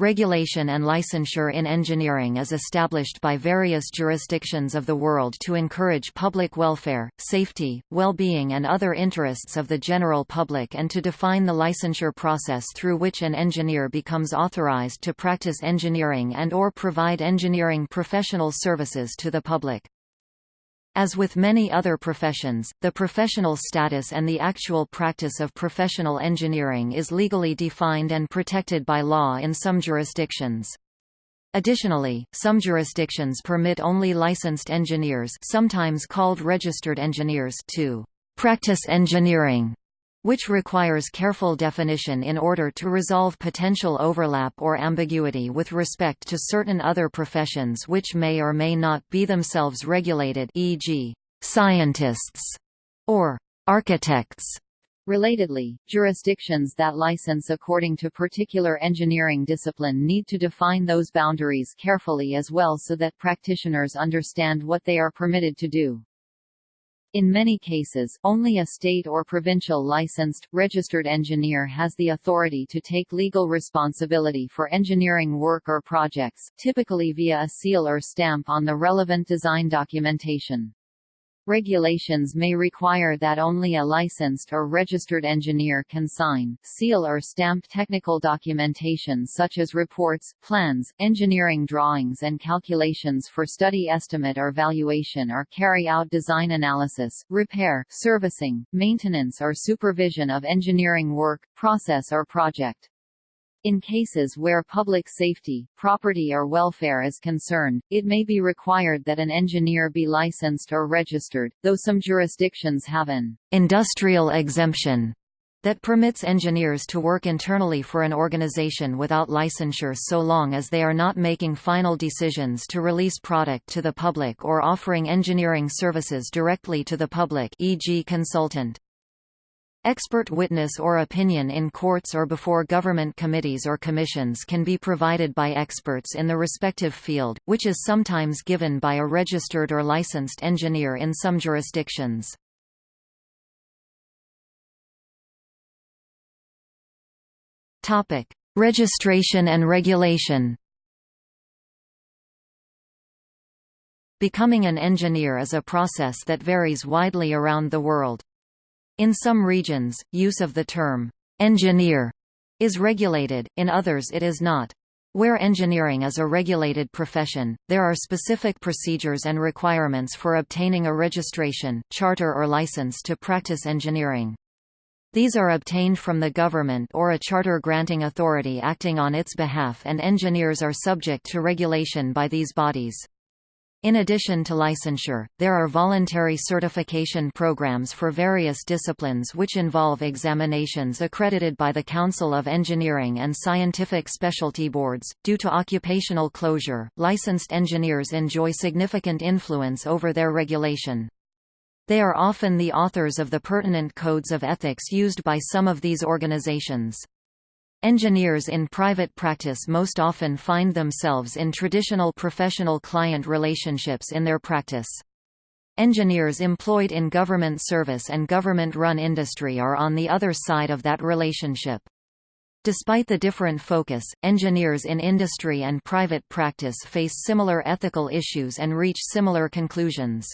Regulation and licensure in engineering is established by various jurisdictions of the world to encourage public welfare, safety, well-being and other interests of the general public and to define the licensure process through which an engineer becomes authorized to practice engineering and or provide engineering professional services to the public. As with many other professions, the professional status and the actual practice of professional engineering is legally defined and protected by law in some jurisdictions. Additionally, some jurisdictions permit only licensed engineers sometimes called registered engineers to practice engineering which requires careful definition in order to resolve potential overlap or ambiguity with respect to certain other professions which may or may not be themselves regulated e.g., scientists or architects. Relatedly, jurisdictions that license according to particular engineering discipline need to define those boundaries carefully as well so that practitioners understand what they are permitted to do. In many cases, only a state or provincial licensed, registered engineer has the authority to take legal responsibility for engineering work or projects, typically via a seal or stamp on the relevant design documentation. Regulations may require that only a licensed or registered engineer can sign, seal or stamp technical documentation such as reports, plans, engineering drawings and calculations for study estimate or valuation or carry out design analysis, repair, servicing, maintenance or supervision of engineering work, process or project. In cases where public safety, property or welfare is concerned, it may be required that an engineer be licensed or registered, though some jurisdictions have an industrial exemption that permits engineers to work internally for an organization without licensure so long as they are not making final decisions to release product to the public or offering engineering services directly to the public e.g. consultant. Expert witness or opinion in courts or before government committees or commissions can be provided by experts in the respective field, which is sometimes given by a registered or licensed engineer in some jurisdictions. Registration and regulation Becoming an engineer is a process that varies widely around the world. In some regions, use of the term, engineer, is regulated, in others it is not. Where engineering is a regulated profession, there are specific procedures and requirements for obtaining a registration, charter or license to practice engineering. These are obtained from the government or a charter granting authority acting on its behalf and engineers are subject to regulation by these bodies. In addition to licensure, there are voluntary certification programs for various disciplines which involve examinations accredited by the Council of Engineering and Scientific Specialty Boards. Due to occupational closure, licensed engineers enjoy significant influence over their regulation. They are often the authors of the pertinent codes of ethics used by some of these organizations. Engineers in private practice most often find themselves in traditional professional-client relationships in their practice. Engineers employed in government service and government-run industry are on the other side of that relationship. Despite the different focus, engineers in industry and private practice face similar ethical issues and reach similar conclusions.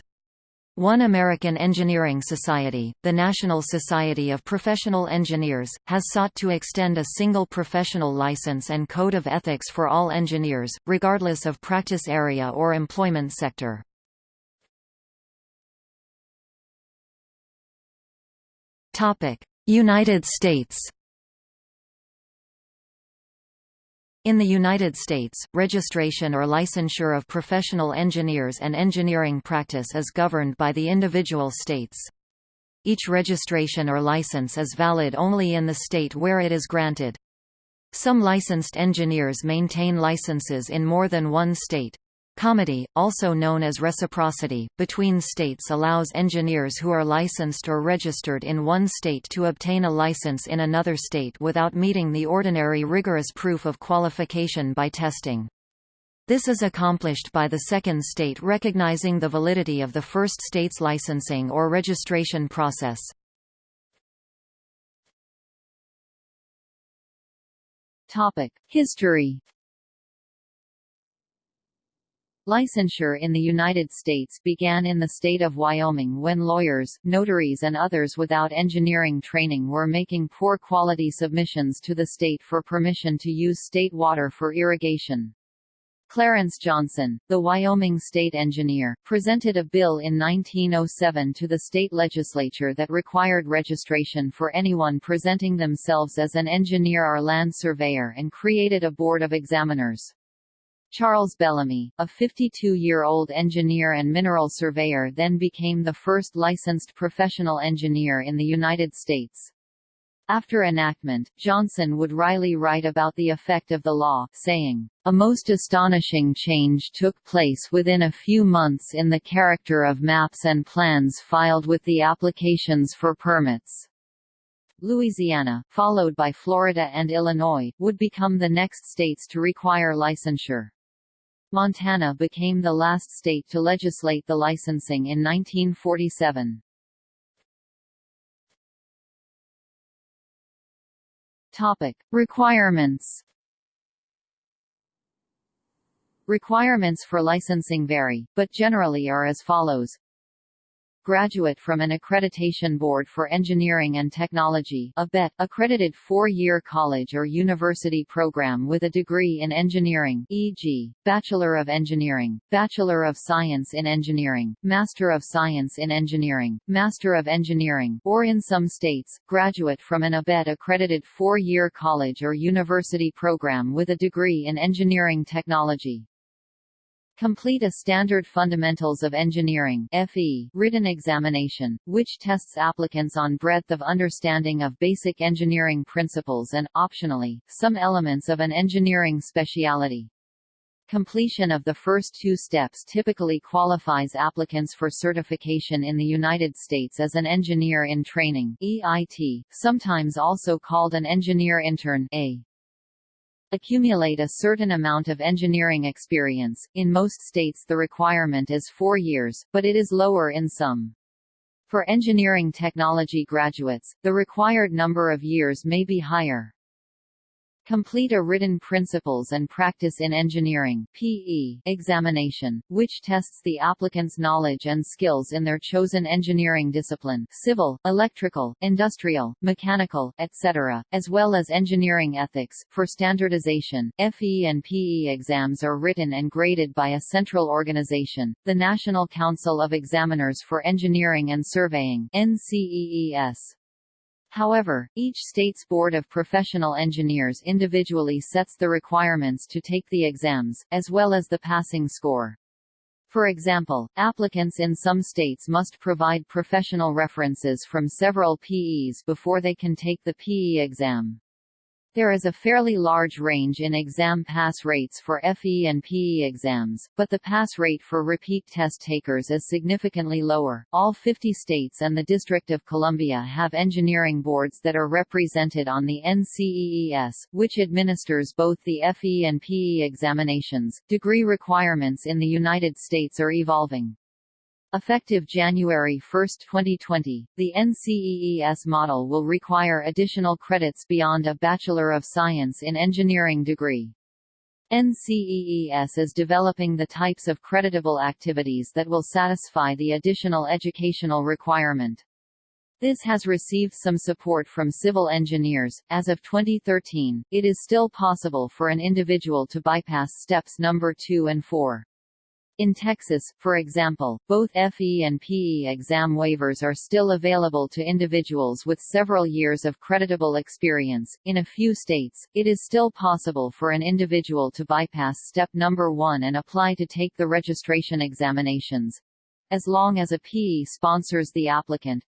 One American Engineering Society, the National Society of Professional Engineers, has sought to extend a single professional license and code of ethics for all engineers, regardless of practice area or employment sector. United States In the United States, registration or licensure of professional engineers and engineering practice is governed by the individual states. Each registration or license is valid only in the state where it is granted. Some licensed engineers maintain licenses in more than one state. Comity, also known as reciprocity, between states allows engineers who are licensed or registered in one state to obtain a license in another state without meeting the ordinary rigorous proof of qualification by testing. This is accomplished by the second state recognizing the validity of the first state's licensing or registration process. History Licensure in the United States began in the state of Wyoming when lawyers, notaries and others without engineering training were making poor quality submissions to the state for permission to use state water for irrigation. Clarence Johnston, the Wyoming state engineer, presented a bill in 1907 to the state legislature that required registration for anyone presenting themselves as an engineer or land surveyor and created a board of examiners. Charles Bellamy, a 52-year-old engineer and mineral surveyor then became the first licensed professional engineer in the United States. After enactment, Johnston would wryly write about the effect of the law, saying, A most astonishing change took place within a few months in the character of maps and plans filed with the applications for permits. Louisiana, followed by Florida and Illinois, would become the next states to require licensure. Montana became the last state to legislate the licensing in 1947. Topic: Requirements. Requirements for licensing vary, but generally are as follows graduate from an accreditation board for engineering and technology ABET, accredited four-year college or university program with a degree in engineering e.g., Bachelor of Engineering, Bachelor of Science in Engineering, Master of Science in Engineering, Master of Engineering or in some states, graduate from an ABET accredited four-year college or university program with a degree in engineering technology. Complete a Standard Fundamentals of Engineering FE written examination, which tests applicants on breadth of understanding of basic engineering principles and, optionally, some elements of an engineering specialty. Completion of the first two steps typically qualifies applicants for certification in the United States as an engineer in training EIT, sometimes also called an engineer intern A accumulate a certain amount of engineering experience. In most states the requirement is four years, but it is lower in some. For engineering technology graduates, the required number of years may be higher. Complete a written Principles and Practice in Engineering PE examination, which tests the applicant's knowledge and skills in their chosen engineering discipline civil, electrical, industrial, mechanical, etc., as well as engineering ethics. For standardization, FE and PE exams are written and graded by a central organization, the National Council of Examiners for Engineering and Surveying NCEES. However, each state's Board of Professional Engineers individually sets the requirements to take the exams, as well as the passing score. For example, applicants in some states must provide professional references from several PEs before they can take the PE exam. There is a fairly large range in exam pass rates for FE and PE exams, but the pass rate for repeat test takers is significantly lower. All 50 states and the District of Columbia have engineering boards that are represented on the NCEES, which administers both the FE and PE examinations. Degree requirements in the United States are evolving. Effective January 1, 2020, the NCEES model will require additional credits beyond a Bachelor of Science in Engineering degree. NCEES is developing the types of creditable activities that will satisfy the additional educational requirement. This has received some support from civil engineers. As of 2013, it is still possible for an individual to bypass steps number 2 and 4. In Texas, for example, both FE and PE exam waivers are still available to individuals with several years of creditable experience. In a few states, it is still possible for an individual to bypass step number 1 and apply to take the registration examinations as long as a PE sponsors the applicant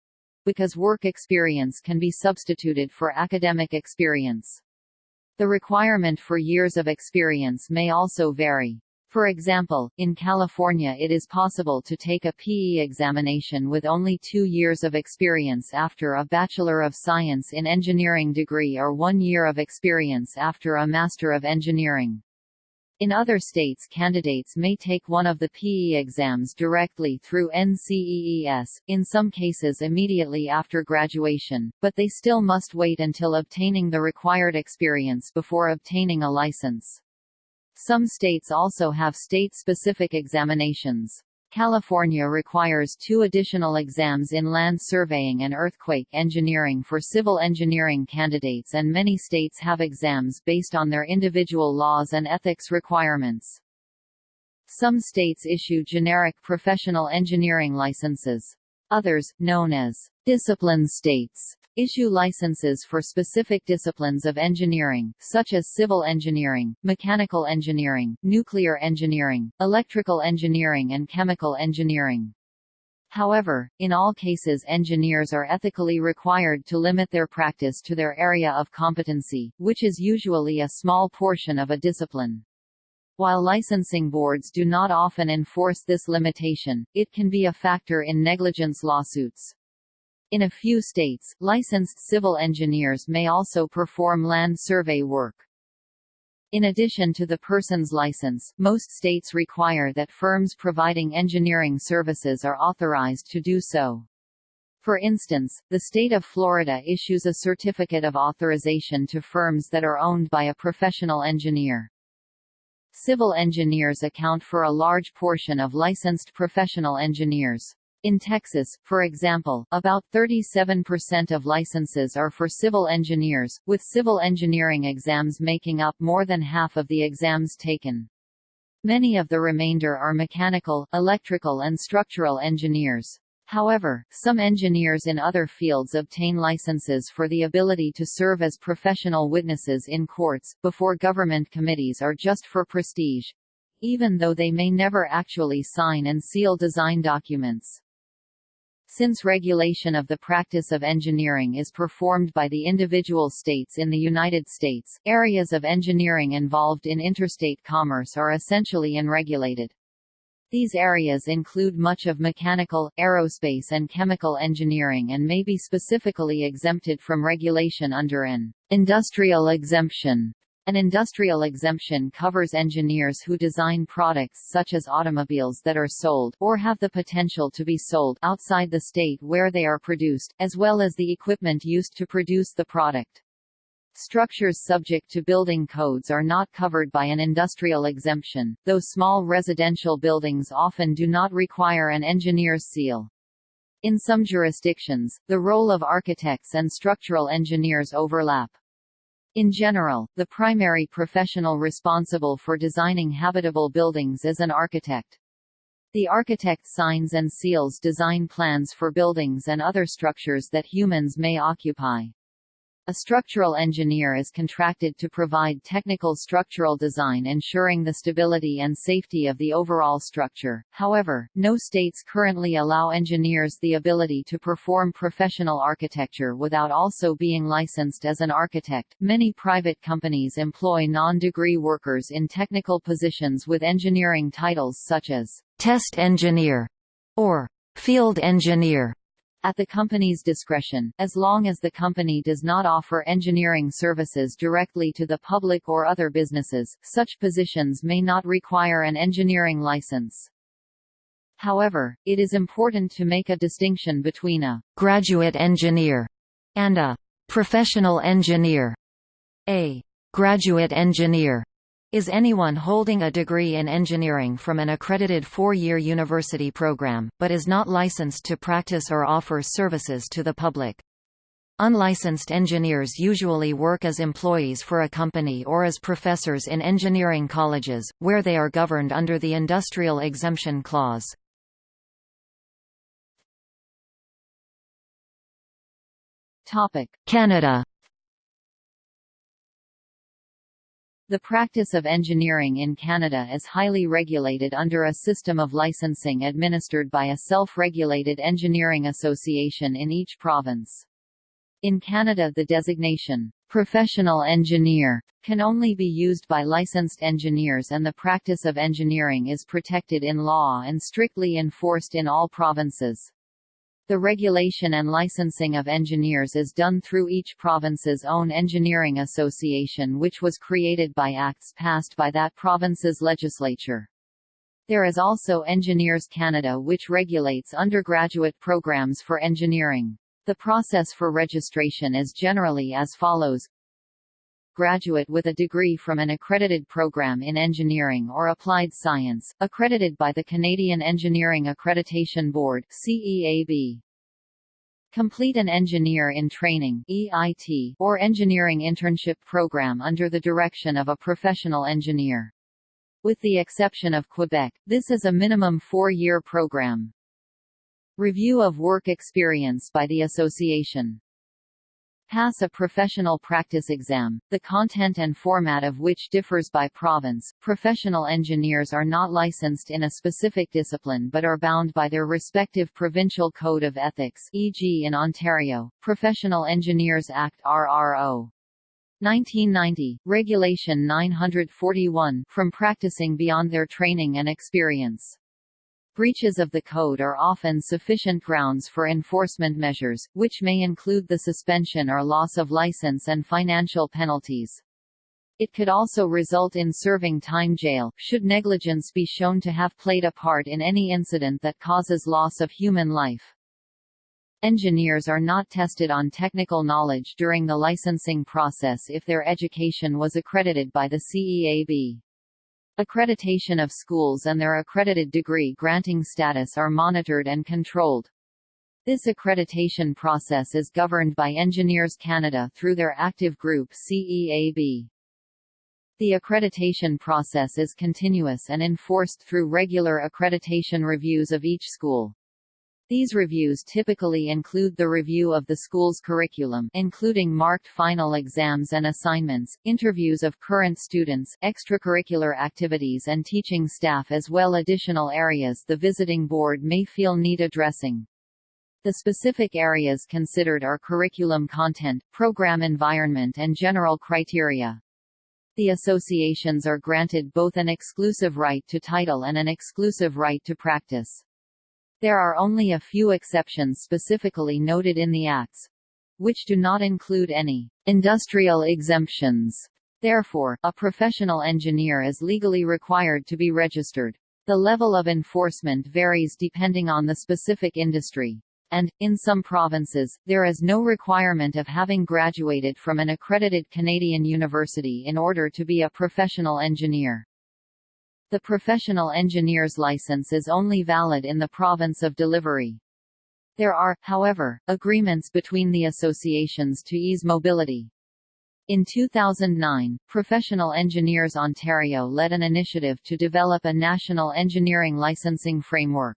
because work experience can be substituted for academic experience. The requirement for years of experience may also vary. For example, in California it is possible to take a PE examination with only two years of experience after a Bachelor of Science in Engineering degree or one year of experience after a Master of Engineering. In other states candidates may take one of the PE exams directly through NCEES, in some cases immediately after graduation, but they still must wait until obtaining the required experience before obtaining a license. Some states also have state-specific examinations. California requires two additional exams in land surveying and earthquake engineering for civil engineering candidates and many states have exams based on their individual laws and ethics requirements. Some states issue generic professional engineering licenses. Others, known as discipline states, issue licenses for specific disciplines of engineering, such as civil engineering, mechanical engineering, nuclear engineering, electrical engineering and chemical engineering. However, in all cases engineers are ethically required to limit their practice to their area of competency, which is usually a small portion of a discipline. While licensing boards do not often enforce this limitation, it can be a factor in negligence lawsuits. In a few states, licensed civil engineers may also perform land survey work. In addition to the person's license, most states require that firms providing engineering services are authorized to do so. For instance, the state of Florida issues a certificate of authorization to firms that are owned by a professional engineer. Civil engineers account for a large portion of licensed professional engineers. In Texas, for example, about 37% of licenses are for civil engineers, with civil engineering exams making up more than half of the exams taken. Many of the remainder are mechanical, electrical and structural engineers. However, some engineers in other fields obtain licenses for the ability to serve as professional witnesses in courts, before government committees are just for prestige even though they may never actually sign and seal design documents. Since regulation of the practice of engineering is performed by the individual states in the United States, areas of engineering involved in interstate commerce are essentially unregulated. These areas include much of mechanical, aerospace and chemical engineering and may be specifically exempted from regulation under an industrial exemption an industrial exemption covers engineers who design products such as automobiles that are sold or have the potential to be sold outside the state where they are produced, as well as the equipment used to produce the product. Structures subject to building codes are not covered by an industrial exemption, though small residential buildings often do not require an engineer's seal. In some jurisdictions, the role of architects and structural engineers overlap. In general, the primary professional responsible for designing habitable buildings is an architect. The architect signs and seals design plans for buildings and other structures that humans may occupy. A structural engineer is contracted to provide technical structural design ensuring the stability and safety of the overall structure. However, no states currently allow engineers the ability to perform professional architecture without also being licensed as an architect. Many private companies employ non-degree workers in technical positions with engineering titles such as test engineer or field engineer at the company's discretion, as long as the company does not offer engineering services directly to the public or other businesses, such positions may not require an engineering license. However, it is important to make a distinction between a graduate engineer and a professional engineer. A graduate engineer is anyone holding a degree in engineering from an accredited four-year university program, but is not licensed to practice or offer services to the public. Unlicensed engineers usually work as employees for a company or as professors in engineering colleges, where they are governed under the Industrial Exemption Clause. Canada The practice of engineering in Canada is highly regulated under a system of licensing administered by a self-regulated engineering association in each province. In Canada the designation, "'professional engineer' can only be used by licensed engineers and the practice of engineering is protected in law and strictly enforced in all provinces. The regulation and licensing of engineers is done through each province's own engineering association which was created by acts passed by that province's legislature. There is also Engineers Canada which regulates undergraduate programs for engineering. The process for registration is generally as follows graduate with a degree from an accredited program in engineering or applied science, accredited by the Canadian Engineering Accreditation Board CEAB. Complete an Engineer in Training EIT, or Engineering Internship Program under the direction of a professional engineer. With the exception of Quebec, this is a minimum four-year program. Review of work experience by the association. Pass a professional practice exam, the content and format of which differs by province. Professional engineers are not licensed in a specific discipline but are bound by their respective provincial code of ethics, e.g. in Ontario, Professional Engineers Act RRO. 1990, Regulation 941, from practicing beyond their training and experience. Breaches of the code are often sufficient grounds for enforcement measures, which may include the suspension or loss of license and financial penalties. It could also result in serving time jail, should negligence be shown to have played a part in any incident that causes loss of human life. Engineers are not tested on technical knowledge during the licensing process if their education was accredited by the CEAB. Accreditation of schools and their accredited degree granting status are monitored and controlled. This accreditation process is governed by Engineers Canada through their active group CEAB. The accreditation process is continuous and enforced through regular accreditation reviews of each school. These reviews typically include the review of the school's curriculum including marked final exams and assignments, interviews of current students, extracurricular activities and teaching staff as well additional areas the visiting board may feel need addressing. The specific areas considered are curriculum content, program environment and general criteria. The associations are granted both an exclusive right to title and an exclusive right to practice. There are only a few exceptions specifically noted in the Acts, which do not include any industrial exemptions. Therefore, a professional engineer is legally required to be registered. The level of enforcement varies depending on the specific industry. And, in some provinces, there is no requirement of having graduated from an accredited Canadian university in order to be a professional engineer. The professional engineer's license is only valid in the province of delivery. There are, however, agreements between the associations to ease mobility. In 2009, Professional Engineers Ontario led an initiative to develop a national engineering licensing framework.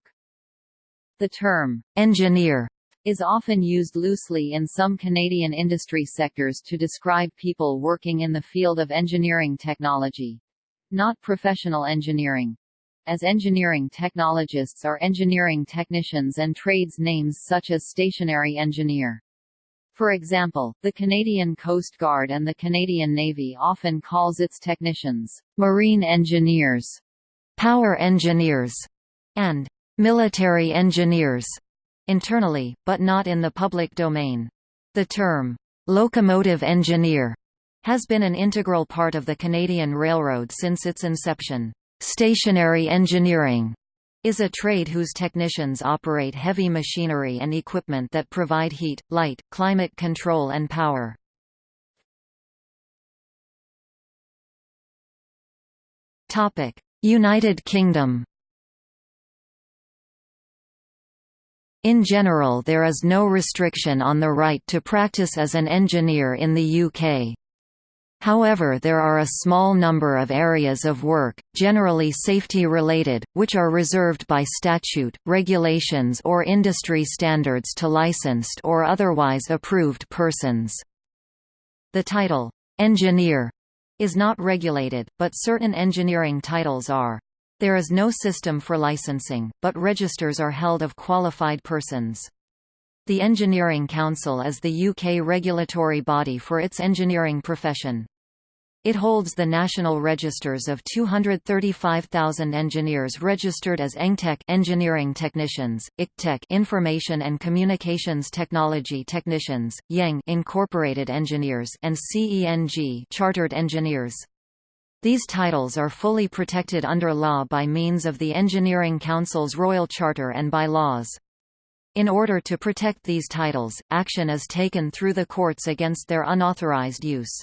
The term, engineer, is often used loosely in some Canadian industry sectors to describe people working in the field of engineering technology not professional engineering. As engineering technologists are engineering technicians and trades names such as stationary engineer. For example, the Canadian Coast Guard and the Canadian Navy often calls its technicians, marine engineers, power engineers, and military engineers, internally, but not in the public domain. The term, locomotive engineer, has been an integral part of the Canadian Railroad since its inception. Stationary engineering is a trade whose technicians operate heavy machinery and equipment that provide heat, light, climate control and power. United Kingdom In general there is no restriction on the right to practice as an engineer in the UK. However there are a small number of areas of work, generally safety-related, which are reserved by statute, regulations or industry standards to licensed or otherwise approved persons. The title, "'engineer' is not regulated, but certain engineering titles are. There is no system for licensing, but registers are held of qualified persons. The Engineering Council is the UK regulatory body for its engineering profession. It holds the national registers of 235,000 engineers registered as EngTech engineering technicians, ICTech information and communications technology technicians, IEng incorporated engineers and CENG chartered engineers. These titles are fully protected under law by means of the Engineering Council's Royal Charter and by laws. In order to protect these titles, action is taken through the courts against their unauthorized use.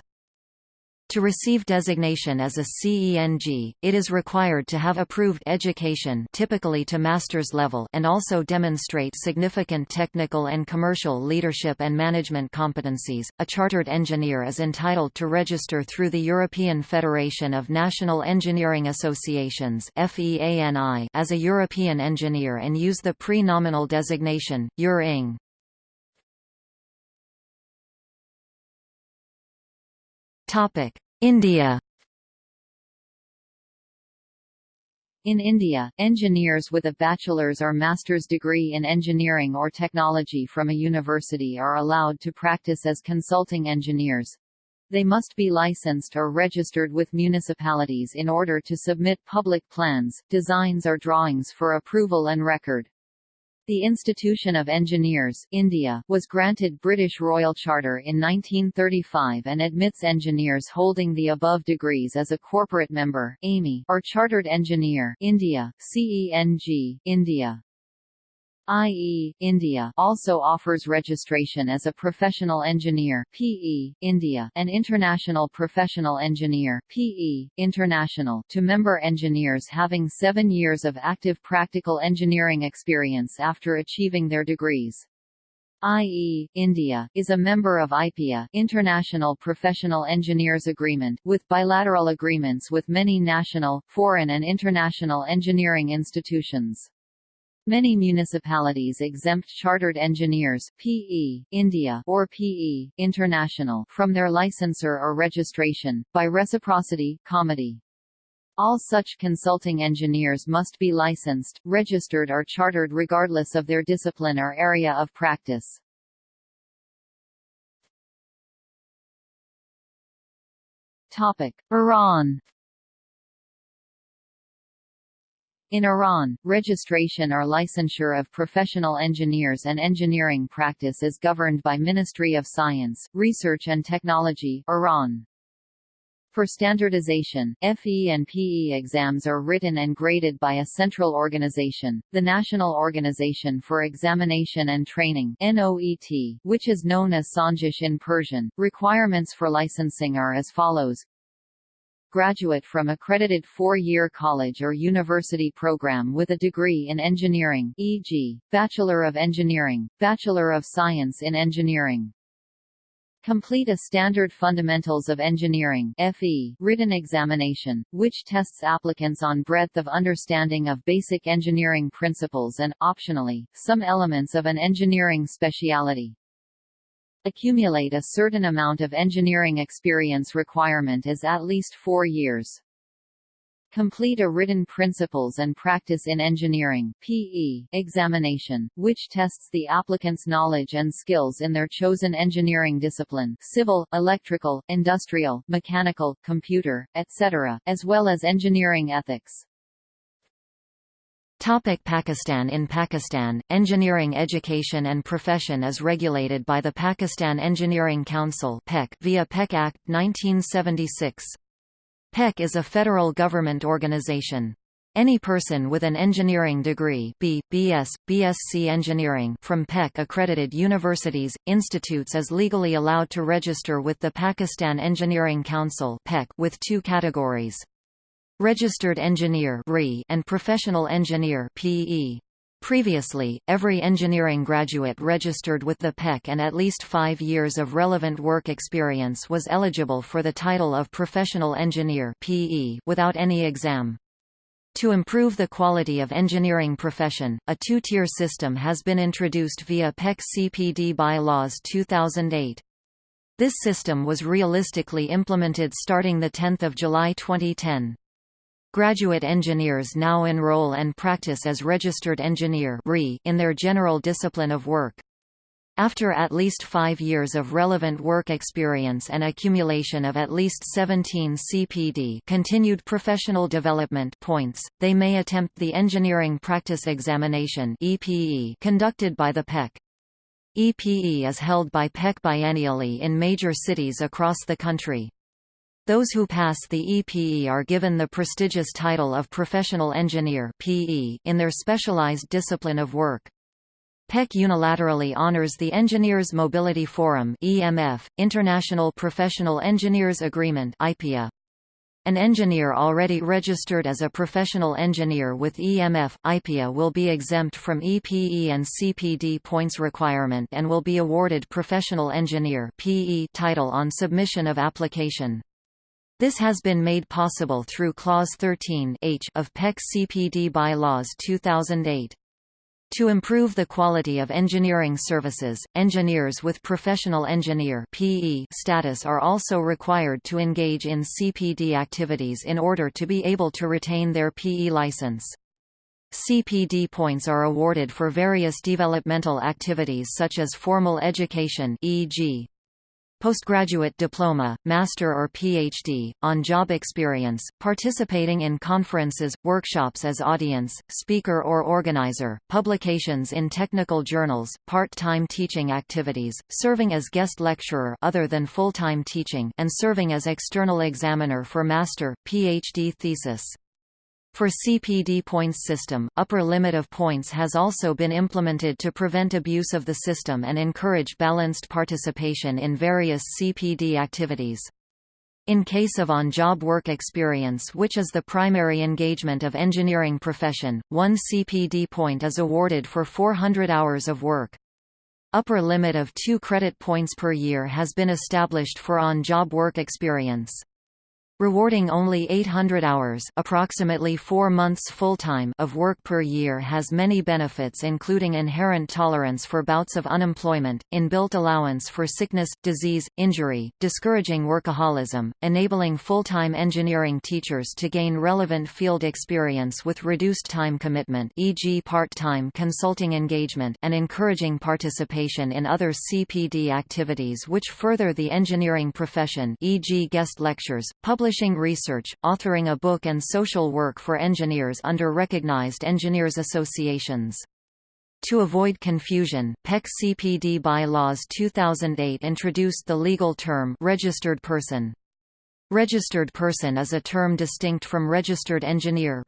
To receive designation as a CENG, it is required to have approved education typically to master's level and also demonstrate significant technical and commercial leadership and management competencies. A chartered engineer is entitled to register through the European Federation of National Engineering Associations as a European engineer and use the pre-nominal designation EUR-ING. India In India, engineers with a bachelor's or master's degree in engineering or technology from a university are allowed to practice as consulting engineers. They must be licensed or registered with municipalities in order to submit public plans, designs or drawings for approval and record. The Institution of Engineers India was granted British Royal Charter in 1935 and admits engineers holding the above degrees as a corporate member AMI, or Chartered Engineer India, CENG, India. IE, India also offers registration as a professional engineer PE, India, and international professional engineer PE, international to member engineers having seven years of active practical engineering experience after achieving their degrees. IE, India, is a member of IPEA International Professional Engineers Agreement, with bilateral agreements with many national, foreign and international engineering institutions. Many municipalities exempt chartered engineers PE, India or PE, International from their licensure or registration, by reciprocity, comity. All such consulting engineers must be licensed, registered or chartered regardless of their discipline or area of practice. Topic: Iran In Iran, registration or licensure of professional engineers and engineering practice is governed by Ministry of Science, Research and Technology Iran. For standardization, FE and PE exams are written and graded by a central organization, the National Organization for Examination and Training NOET, which is known as Sanjesh in Persian. Requirements for licensing are as follows graduate from accredited four-year college or university program with a degree in engineering e.g., Bachelor of Engineering, Bachelor of Science in Engineering. Complete a standard Fundamentals of Engineering FE written examination, which tests applicants on breadth of understanding of basic engineering principles and, optionally, some elements of an engineering speciality. Accumulate a certain amount of engineering experience requirement is at least four years. Complete a written Principles and Practice in Engineering PE examination, which tests the applicant's knowledge and skills in their chosen engineering discipline civil, electrical, industrial, mechanical, computer, etc., as well as engineering ethics. Topic Pakistan In Pakistan, engineering education and profession is regulated by the Pakistan Engineering Council via PEC Act, 1976. PEC is a federal government organization. Any person with an engineering degree B, BS, BSc Engineering from PEC-accredited universities, institutes is legally allowed to register with the Pakistan Engineering Council with two categories. Registered Engineer and Professional Engineer PE. Previously, every engineering graduate registered with the PEC and at least five years of relevant work experience was eligible for the title of Professional Engineer PE without any exam. To improve the quality of engineering profession, a two-tier system has been introduced via PEC CPD bylaws 2008. This system was realistically implemented starting 10 July 2010. Graduate engineers now enroll and practice as registered engineer in their general discipline of work. After at least five years of relevant work experience and accumulation of at least 17 CPD continued professional development points, they may attempt the Engineering Practice Examination conducted by the PEC. EPE is held by PEC biennially in major cities across the country. Those who pass the EPE are given the prestigious title of Professional Engineer in their specialized discipline of work. PEC unilaterally honors the Engineers Mobility Forum (EMF), International Professional Engineers Agreement (IPEA). An engineer already registered as a professional engineer with EMF, IPEA will be exempt from EPE and CPD points requirement and will be awarded Professional Engineer PE title on submission of application. This has been made possible through Clause 13 H of PEC CPD Bylaws 2008. To improve the quality of engineering services, engineers with professional engineer (PE) status are also required to engage in CPD activities in order to be able to retain their PE license. CPD points are awarded for various developmental activities such as formal education e.g postgraduate diploma, master or PhD, on-job experience, participating in conferences, workshops as audience, speaker or organizer, publications in technical journals, part-time teaching activities, serving as guest lecturer other than full-time teaching and serving as external examiner for master, PhD thesis. For CPD points system, upper limit of points has also been implemented to prevent abuse of the system and encourage balanced participation in various CPD activities. In case of on-job work experience which is the primary engagement of engineering profession, one CPD point is awarded for 400 hours of work. Upper limit of 2 credit points per year has been established for on-job work experience. Rewarding only 800 hours approximately 4 months full-time of work per year has many benefits including inherent tolerance for bouts of unemployment, inbuilt allowance for sickness, disease, injury, discouraging workaholism, enabling full-time engineering teachers to gain relevant field experience with reduced time commitment e.g. part-time consulting engagement and encouraging participation in other CPD activities which further the engineering profession e.g. guest lectures, public publishing research, authoring a book and social work for engineers under recognized engineers associations. To avoid confusion, PEC CPD bylaws 2008 introduced the legal term registered person. Registered person is a term distinct from registered engineer.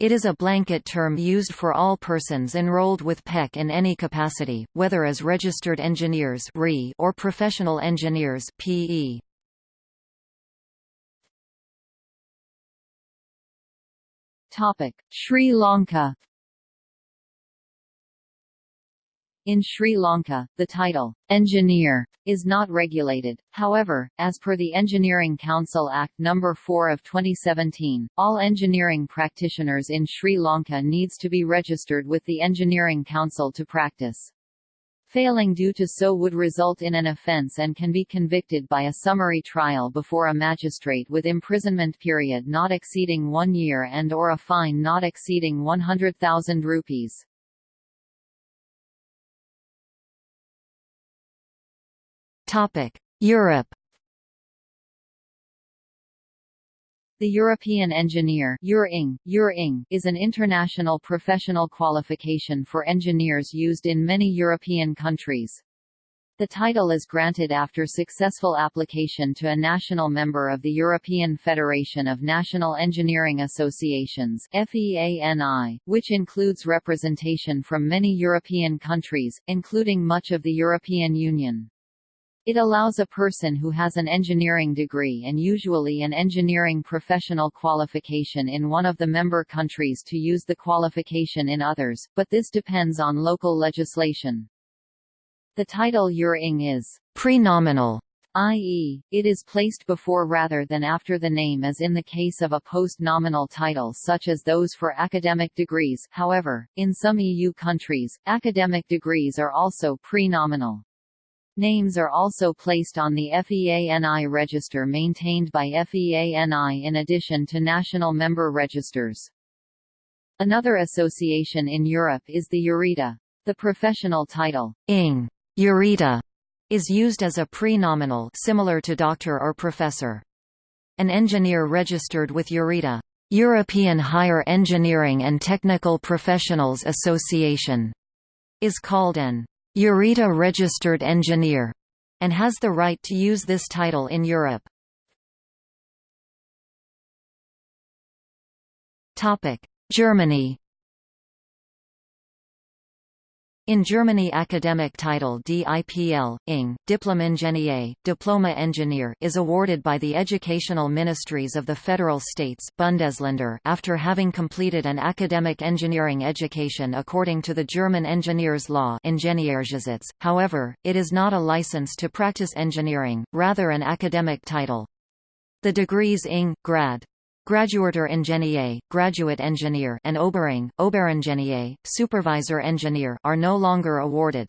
It is a blanket term used for all persons enrolled with PEC in any capacity, whether as registered engineers or professional engineers PE. Topic: Sri Lanka In Sri Lanka, the title, engineer, is not regulated. However, as per the Engineering Council Act No. 4 of 2017, all engineering practitioners in Sri Lanka needs to be registered with the Engineering Council to practice. Failing due to so would result in an offence and can be convicted by a summary trial before a magistrate with imprisonment period not exceeding one year and or a fine not exceeding 100,000 rupees. Europe The European Engineer is an international professional qualification for engineers used in many European countries. The title is granted after successful application to a national member of the European Federation of National Engineering Associations FEANI, which includes representation from many European countries, including much of the European Union. It allows a person who has an engineering degree and usually an engineering professional qualification in one of the member countries to use the qualification in others, but this depends on local legislation. The title Eur Ing is prenominal, i.e., it is placed before rather than after the name as in the case of a post-nominal title such as those for academic degrees however, in some EU countries, academic degrees are also pre-nominal. Names are also placed on the FEANI register maintained by FEANI in addition to national member registers. Another association in Europe is the EURETA. The professional title, ing. EURETA, is used as a pre-nominal similar to doctor or professor. An engineer registered with EURETA, European Higher Engineering and Technical Professionals Association, is called an EURETA registered engineer, and has the right to use this title in Europe. Germany In Germany academic title DIPL, Ing, Diplom-Ingenieur, Diploma Engineer is awarded by the educational ministries of the federal states Bundesländer after having completed an academic engineering education according to the German engineers law Ingenieurgesetz. However, it is not a license to practice engineering, rather an academic title. The degrees Ing, Grad, Graduierter Ingenieur, Graduate Engineer and Obering, Oberingenieur, Supervisor Engineer are no longer awarded.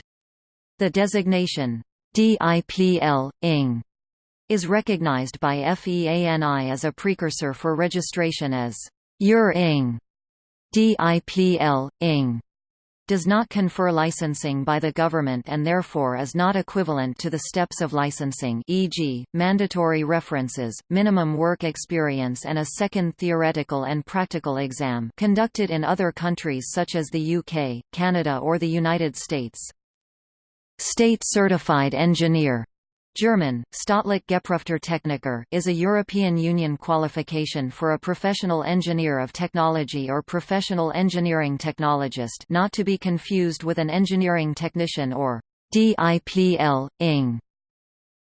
The designation DIPL, ING is recognized by FEANI as a precursor for registration as Eur Ing. DIPL, ING does not confer licensing by the government and therefore is not equivalent to the steps of licensing e.g., mandatory references, minimum work experience and a second theoretical and practical exam conducted in other countries such as the UK, Canada or the United States. State Certified Engineer German, Staatlich geprüfter Techniker is a European Union qualification for a professional engineer of technology or professional engineering technologist not to be confused with an engineering technician or DIPL, ING.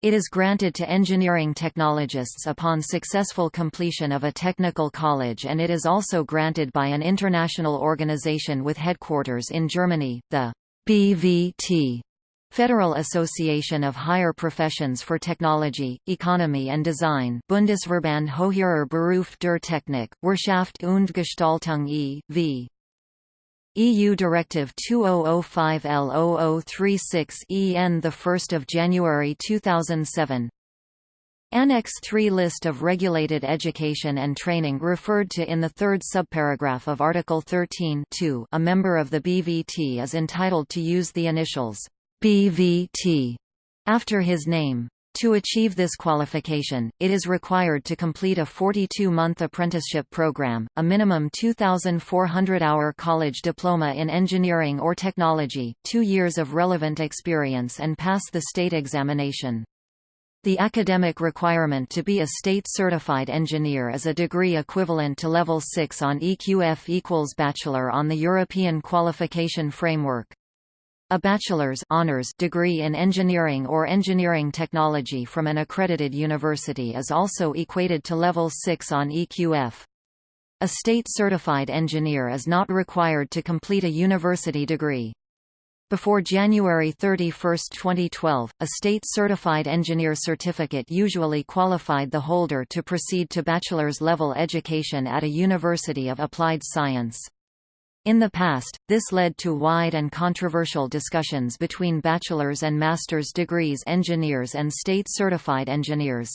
It is granted to engineering technologists upon successful completion of a technical college and it is also granted by an international organization with headquarters in Germany, the BVT Federal Association of Higher Professions for Technology, Economy and Design Bundesverband Höherer Beruf der Technik, Wirtschaft und Gestaltung e.V. EU Directive 2005L0036 EN 1 January 2007 Annex 3 List of regulated education and training referred to in the third subparagraph of Article 13 A member of the BVT is entitled to use the initials BVT after his name. To achieve this qualification, it is required to complete a 42-month apprenticeship program, a minimum 2,400-hour college diploma in engineering or technology, two years of relevant experience and pass the state examination. The academic requirement to be a state-certified engineer is a degree equivalent to Level 6 on EQF equals Bachelor on the European Qualification Framework. A bachelor's honors degree in engineering or engineering technology from an accredited university is also equated to level 6 on EQF. A state-certified engineer is not required to complete a university degree. Before January 31, 2012, a state-certified engineer certificate usually qualified the holder to proceed to bachelor's level education at a university of applied science. In the past, this led to wide and controversial discussions between bachelor's and master's degrees engineers and state-certified engineers.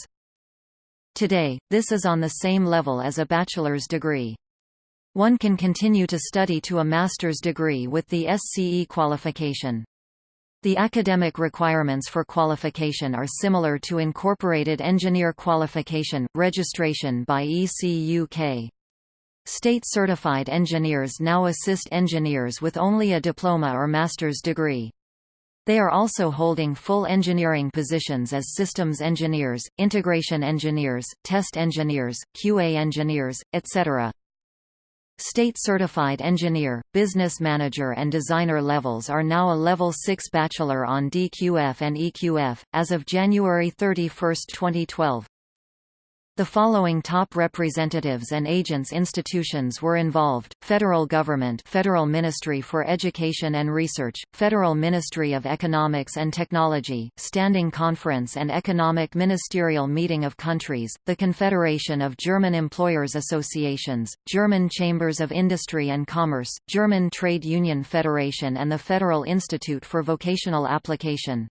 Today, this is on the same level as a bachelor's degree. One can continue to study to a master's degree with the SCE qualification. The academic requirements for qualification are similar to Incorporated Engineer Qualification, registration by ECUK. State-certified engineers now assist engineers with only a diploma or master's degree. They are also holding full engineering positions as systems engineers, integration engineers, test engineers, QA engineers, etc. State-certified engineer, business manager and designer levels are now a Level 6 bachelor on DQF and EQF, as of January 31, 2012. The following top representatives and agents institutions were involved, Federal Government Federal Ministry for Education and Research, Federal Ministry of Economics and Technology, Standing Conference and Economic Ministerial Meeting of Countries, the Confederation of German Employers Associations, German Chambers of Industry and Commerce, German Trade Union Federation and the Federal Institute for Vocational Application.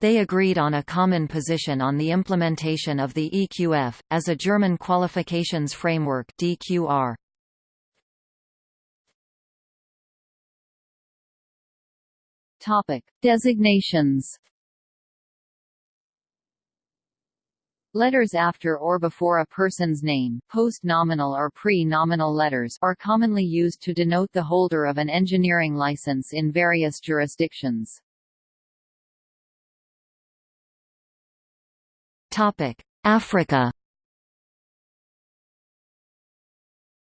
They agreed on a common position on the implementation of the EQF, as a German qualifications framework DQR. Topic. Designations Letters after or before a person's name, post-nominal or pre-nominal letters, are commonly used to denote the holder of an engineering license in various jurisdictions. Africa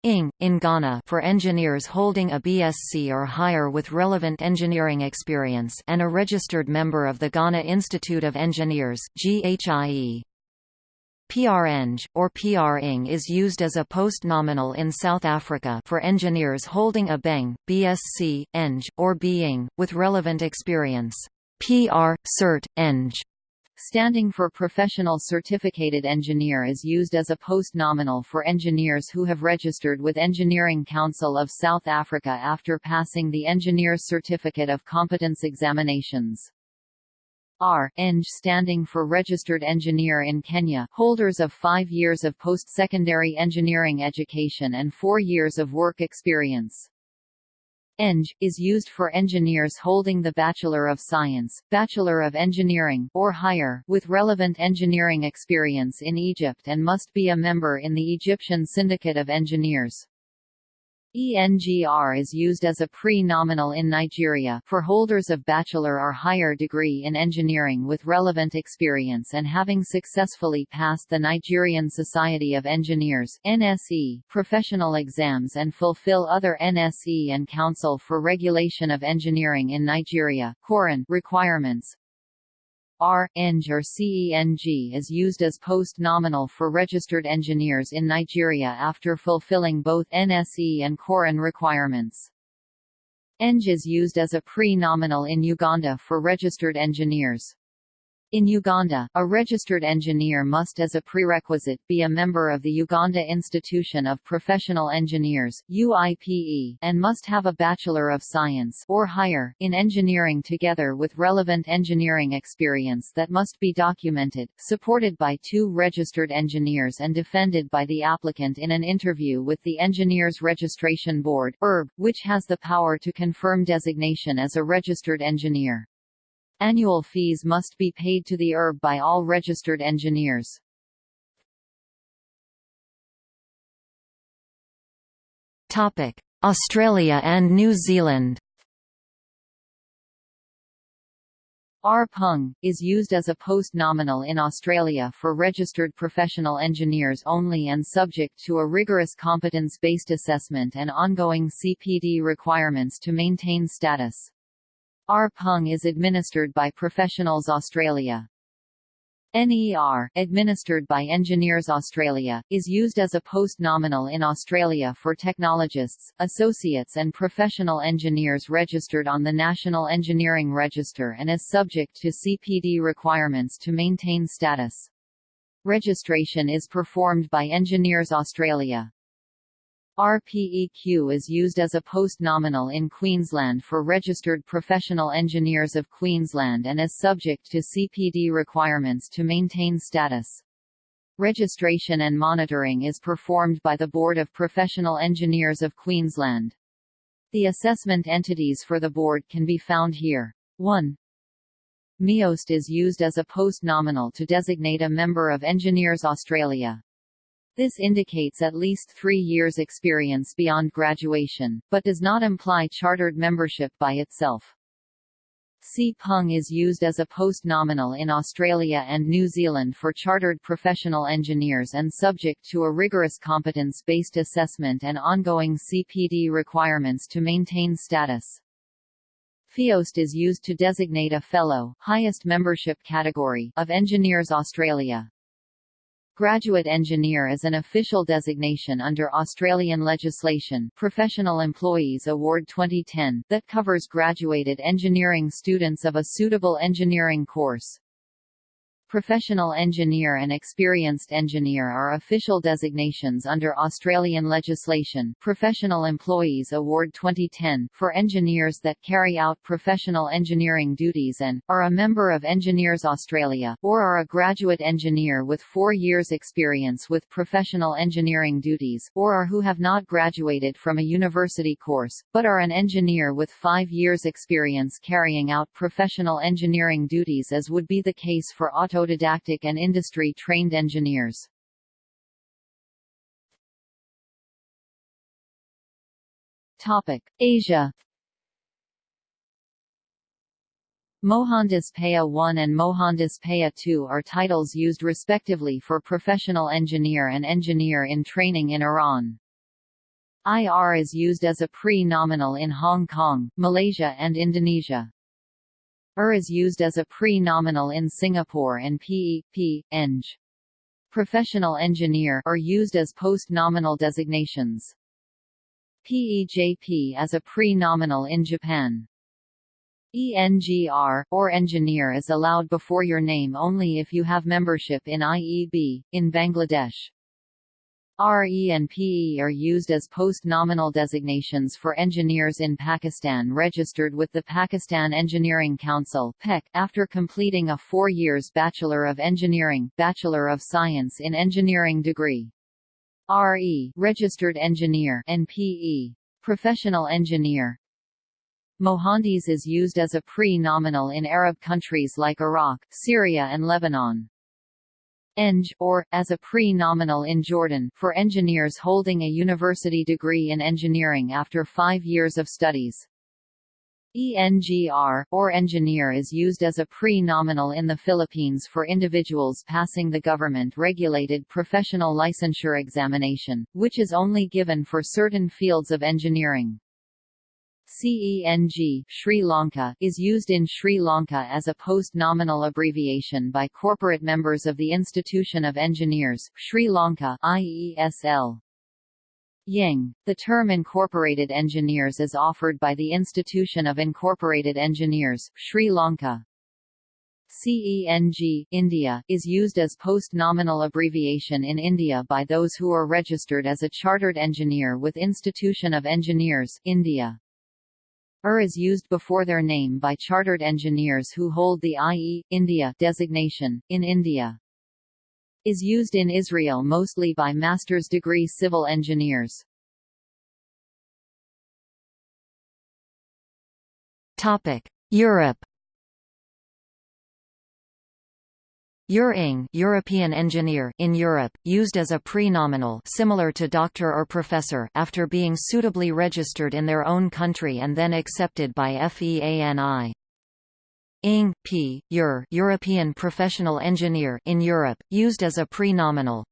ING, in Ghana for engineers holding a BSc or higher with relevant engineering experience and a registered member of the Ghana Institute of Engineers GHIE. PREng, or PRing is used as a post-nominal in South Africa for engineers holding a BEng, BSc, Eng, or BEng, with relevant experience. PR, Cert, Eng standing for Professional Certificated Engineer is used as a post-nominal for engineers who have registered with Engineering Council of South Africa after passing the Engineer Certificate of Competence examinations. R. Eng standing for Registered Engineer in Kenya holders of five years of post-secondary engineering education and four years of work experience. Eng, is used for engineers holding the Bachelor of Science, Bachelor of Engineering or higher, with relevant engineering experience in Egypt and must be a member in the Egyptian Syndicate of Engineers. ENGR is used as a pre-nominal in Nigeria for holders of bachelor or higher degree in engineering with relevant experience and having successfully passed the Nigerian Society of Engineers NSE professional exams and fulfill other NSE and Council for Regulation of Engineering in Nigeria requirements. R, Eng or CENG is used as post-nominal for registered engineers in Nigeria after fulfilling both NSE and COREN requirements. Eng is used as a pre-nominal in Uganda for registered engineers. In Uganda, a registered engineer must as a prerequisite be a member of the Uganda Institution of Professional Engineers UIPE, and must have a Bachelor of Science or higher in engineering together with relevant engineering experience that must be documented, supported by two registered engineers and defended by the applicant in an interview with the Engineers Registration Board ERB, which has the power to confirm designation as a registered engineer. Annual fees must be paid to the ERB by all registered engineers. Topic: Australia and New Zealand RPEng, is used as a post-nominal in Australia for registered professional engineers only and subject to a rigorous competence-based assessment and ongoing CPD requirements to maintain status. RPEng is administered by Professionals Australia. NER, administered by Engineers Australia, is used as a post-nominal in Australia for technologists, associates and professional engineers registered on the National Engineering Register and is subject to CPD requirements to maintain status. Registration is performed by Engineers Australia. RPEQ is used as a post-nominal in Queensland for registered professional engineers of Queensland and is subject to CPD requirements to maintain status. Registration and monitoring is performed by the Board of Professional Engineers of Queensland. The assessment entities for the board can be found here. 1. MIEAust is used as a post-nominal to designate a member of Engineers Australia. This indicates at least three years experience beyond graduation, but does not imply chartered membership by itself. CPEng is used as a post-nominal in Australia and New Zealand for chartered professional engineers and subject to a rigorous competence-based assessment and ongoing CPD requirements to maintain status. FIEAust is used to designate a Fellow highest membership category of Engineers Australia. Graduate Engineer is an official designation under Australian legislation Professional Employees Award 2010 that covers graduated engineering students of a suitable engineering course. Professional engineer and experienced engineer are official designations under Australian legislation. Professional Employees Award 2010 for engineers that carry out professional engineering duties and, are a member of Engineers Australia, or are a graduate engineer with four years experience with professional engineering duties, or are who have not graduated from a university course, but are an engineer with five years experience carrying out professional engineering duties as would be the case for auto autodidactic and industry-trained engineers. Asia Mohandes Paye 1 and Mohandes Paye 2 are titles used respectively for professional engineer and engineer in training in Iran. IR is used as a pre-nominal in Hong Kong, Malaysia and Indonesia. ER is used as a pre-nominal in Singapore and PE, P, Eng. Professional engineer are used as post-nominal designations. PEJP as a pre-nominal in Japan. ENGR, or engineer is allowed before your name only if you have membership in IEB, in Bangladesh. RE and PE are used as post-nominal designations for engineers in Pakistan registered with the Pakistan Engineering Council (PEC) after completing a 4 years Bachelor of Engineering, Bachelor of Science in Engineering degree. RE registered engineer and PE professional engineer. Mohandis is used as a pre-nominal in Arab countries like Iraq, Syria and Lebanon. Eng, or, as a pre-nominal in Jordan for engineers holding a university degree in engineering after five years of studies. ENGR, or engineer is used as a pre-nominal in the Philippines for individuals passing the government-regulated professional licensure examination, which is only given for certain fields of engineering. CENG Sri Lanka is used in Sri Lanka as a post-nominal abbreviation by corporate members of the Institution of Engineers, Sri Lanka IESL. IEng. The term Incorporated Engineers is offered by the Institution of Incorporated Engineers, Sri Lanka. CENG India is used as post-nominal abbreviation in India by those who are registered as a chartered engineer with Institution of Engineers India. ER is used before their name by chartered engineers who hold the IE, India designation, in India. Is used in Israel mostly by master's degree civil engineers. Topic: Europe EUR-ING European engineer in Europe, used as a pre-nominal similar to doctor or professor after being suitably registered in their own country and then accepted by FEANI. ING, P, EUR European professional engineer in Europe, used as a pre-nominal.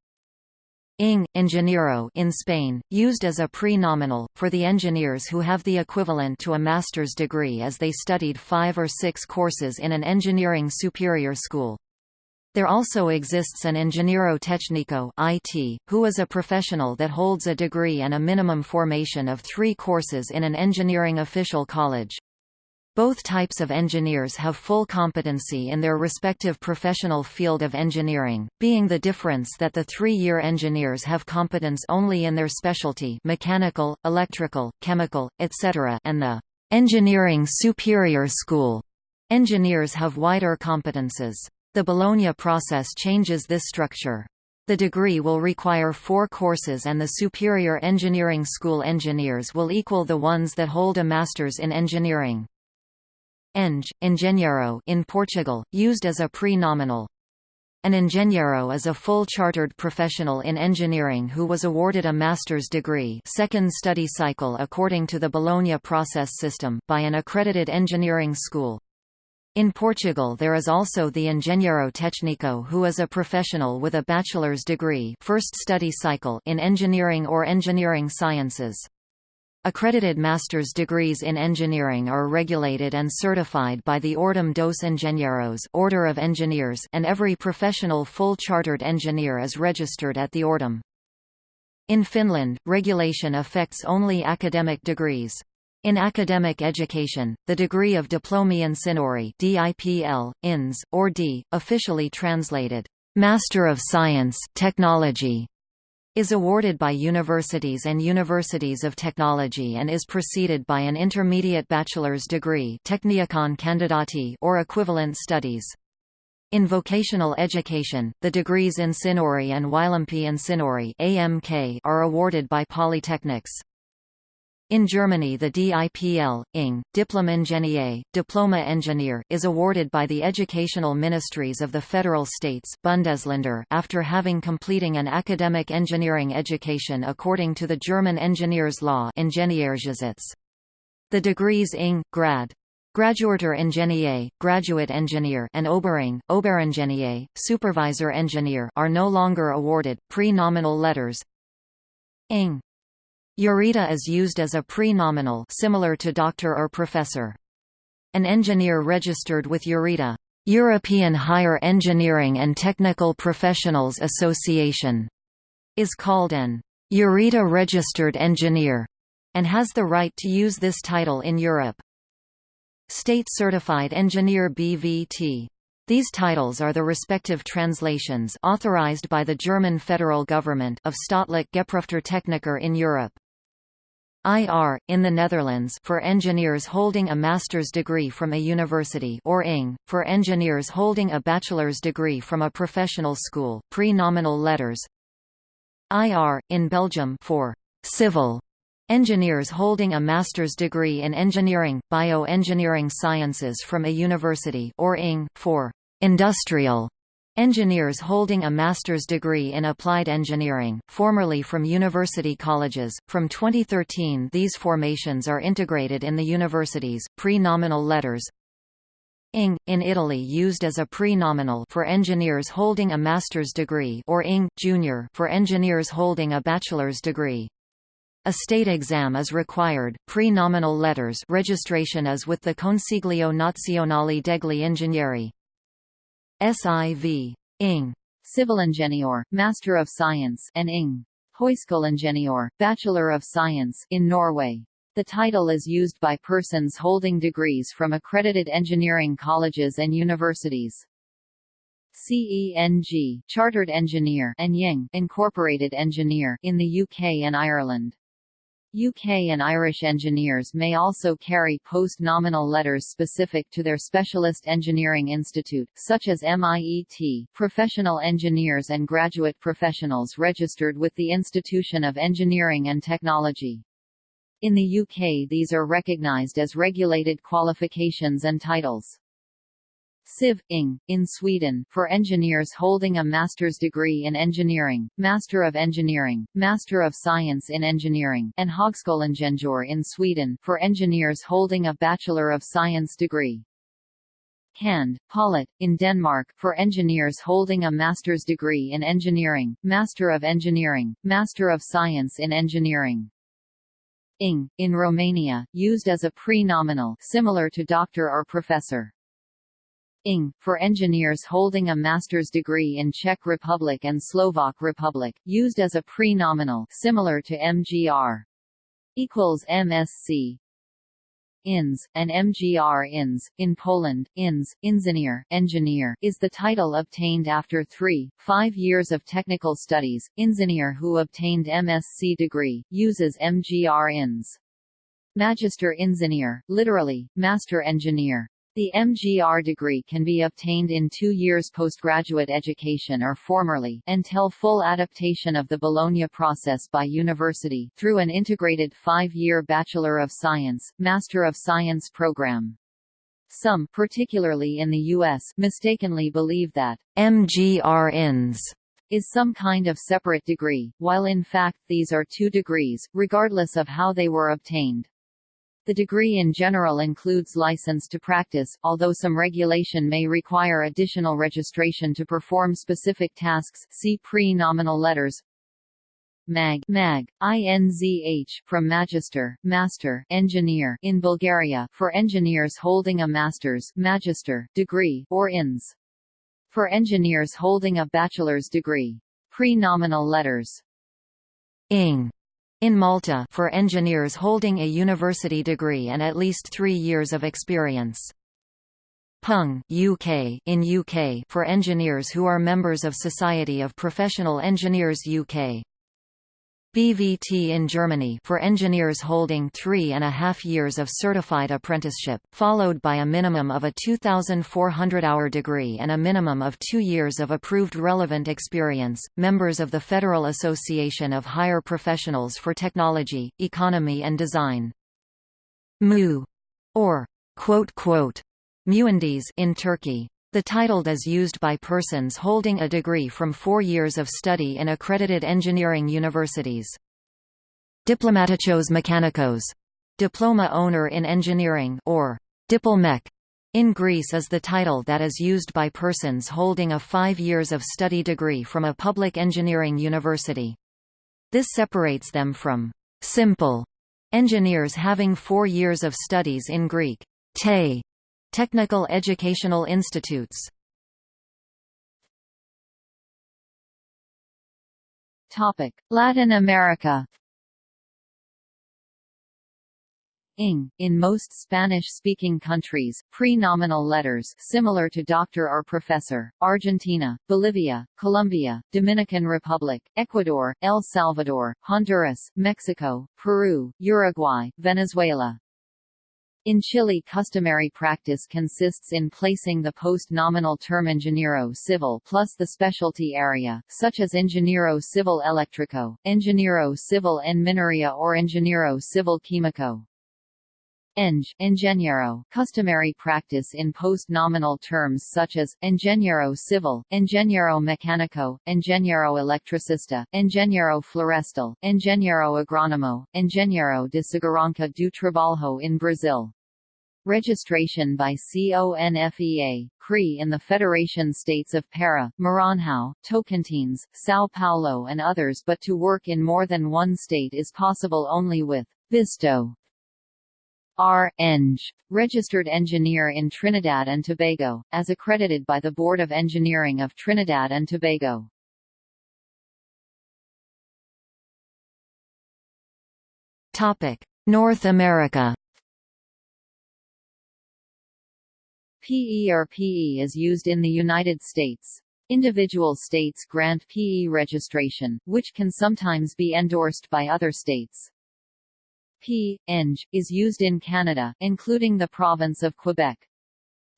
ING, Ingeniero in Spain, used as a pre-nominal, for the engineers who have the equivalent to a master's degree as they studied five or six courses in an engineering superior school. There also exists an Ingeniero Técnico IT, who is a professional that holds a degree and a minimum formation of three courses in an engineering official college. Both types of engineers have full competency in their respective professional field of engineering, being the difference that the three-year engineers have competence only in their specialty mechanical, electrical, chemical, etc. and the engineering superior school engineers have wider competences. The Bologna process changes this structure. The degree will require four courses and the superior engineering school engineers will equal the ones that hold a master's in engineering. Eng, engenheiro in Portugal, used as a pre-nominal. An engenheiro is a full chartered professional in engineering who was awarded a master's degree second study cycle according to the Bologna process system by an accredited engineering school. In Portugal there is also the Engenheiro Técnico who is a professional with a bachelor's degree first study cycle in engineering or engineering sciences. Accredited master's degrees in engineering are regulated and certified by the Ordem dos Engenheiros Order of Engineers and every professional full chartered engineer is registered at the Ordem. In Finland, regulation affects only academic degrees. In academic education, the degree of Diplomi-insinööri DIPL, INS, or D, officially translated, Master of Science Technology, is awarded by universities and universities of technology and is preceded by an intermediate bachelor's degree Tekniikan kandidaatti or equivalent studies. In vocational education, the degrees Insinööri and Ylempi-insinööri AMK are awarded by polytechnics. In Germany the DIPL, ING, Diplom-Ingenieur, Diploma Engineer is awarded by the educational ministries of the federal states Bundesländer after having completing an academic engineering education according to the German engineers law Ingenieurgesetz. The degrees ING, Grad. Graduierter Ingenieur, Graduate Engineer and Obering, Oberingenieur, Supervisor Engineer are no longer awarded, pre-nominal letters ING Eureta is used as a pre-nominal similar to doctor or professor. An engineer registered with Eureta European Higher Engineering and Technical Professionals Association is called an Eureta Registered Engineer and has the right to use this title in Europe. State Certified Engineer BVT. These titles are the respective translations authorized by the German federal government of Staatlich geprüfter Techniker in Europe. IR, in the Netherlands for engineers holding a master's degree from a university or ING, for engineers holding a bachelor's degree from a professional school pre-nominal letters. IR, in Belgium for civil engineers holding a master's degree in engineering, bioengineering sciences from a university or ING, for industrial Engineers holding a master's degree in applied engineering, formerly from university colleges. From 2013, these formations are integrated in the universities. Pre-nominal letters. ING in Italy used as a pre-nominal for engineers holding a master's degree or ING junior for engineers holding a bachelor's degree. A state exam is required. Pre-nominal letters registration is with the Consiglio Nazionale degli Ingegneri. SIV. Ing. Civil Civilingenieur, Master of Science, and Ing. Høyskoleingeniør, Bachelor of Science, in Norway. The title is used by persons holding degrees from accredited engineering colleges and universities. CENG, Chartered Engineer, and IEng, Incorporated Engineer, in the UK and Ireland. UK and Irish engineers may also carry post-nominal letters specific to their specialist engineering institute, such as MIET, professional engineers and graduate professionals registered with the Institution of Engineering and Technology. In the UK these are recognised as regulated qualifications and titles. Civ. Ing. in Sweden, for engineers holding a master's degree in engineering, Master of Engineering, Master of Science in Engineering, and Högskolingenjör in Sweden, for engineers holding a Bachelor of Science degree. Cand. Polyt, in Denmark, for engineers holding a master's degree in engineering, Master of Engineering, Master of Science in Engineering. Ing, in Romania, used as a pre-nominal similar to doctor or professor. ING, for engineers holding a master's degree in Czech Republic and Slovak Republic, used as a pre-nominal similar to MGR. equals MSc. INS, and MGR INS, in Poland, INS, Inżynier, engineer, is the title obtained after three, five years of technical studies. Inżynier who obtained MSc degree, uses MGR INS. Magister Inżynier, literally, master engineer. The MGR degree can be obtained in two years postgraduate education or formerly until full adaptation of the Bologna process by university through an integrated five-year Bachelor of Science, Master of Science program. Some, particularly in the U.S., mistakenly believe that MGR-INS is some kind of separate degree, while in fact these are two degrees, regardless of how they were obtained. The degree in general includes license to practice, although some regulation may require additional registration to perform specific tasks see pre-nominal letters. MAG, MAG, INZH, from Magister, Master, Engineer in Bulgaria, for engineers holding a master's magister, degree, or INS. For engineers holding a bachelor's degree. Pre-nominal letters. ING in Malta for engineers holding a university degree and at least three years of experience. PUNG UK in UK for engineers who are members of Society of Professional Engineers UK. BVT in Germany for engineers holding three and a half years of certified apprenticeship, followed by a minimum of a 2,400-hour degree and a minimum of two years of approved relevant experience, members of the Federal Association of Higher Professionals for Technology, Economy and Design. MU, or quote, quote, in Turkey. The title is used by persons holding a degree from four years of study in accredited engineering universities. Diplomaticos Mechanikos, diploma owner in engineering or diplomech in Greece is the title that is used by persons holding a five years of study degree from a public engineering university. This separates them from simple engineers having four years of studies in Greek te, technical educational institutes. Topic: Latin America ing, in most Spanish-speaking countries, pre-nominal letters similar to doctor or professor, Argentina, Bolivia, Colombia, Dominican Republic, Ecuador, El Salvador, Honduras, Mexico, Peru, Uruguay, Venezuela. In Chile customary practice consists in placing the post-nominal term ingeniero civil plus the specialty area, such as ingeniero civil eléctrico, ingeniero civil en minería or ingeniero civil químico. Eng, ingeniero, customary practice in post-nominal terms such as, ingeniero civil, ingeniero mecánico, ingeniero electricista, ingeniero florestal, ingeniero agrónomo, ingeniero de segurança do trabalho in Brazil. Registration by CONFEA, CRI in the Federation States of Para, Maranhão, Tocantins, São Paulo and others but to work in more than one state is possible only with visto R. Eng, registered engineer in Trinidad and Tobago, as accredited by the Board of Engineering of Trinidad and Tobago. Topic: North America. PE or PE is used in the United States. Individual states grant PE registration, which can sometimes be endorsed by other states. P. Eng, is used in Canada, including the province of Quebec.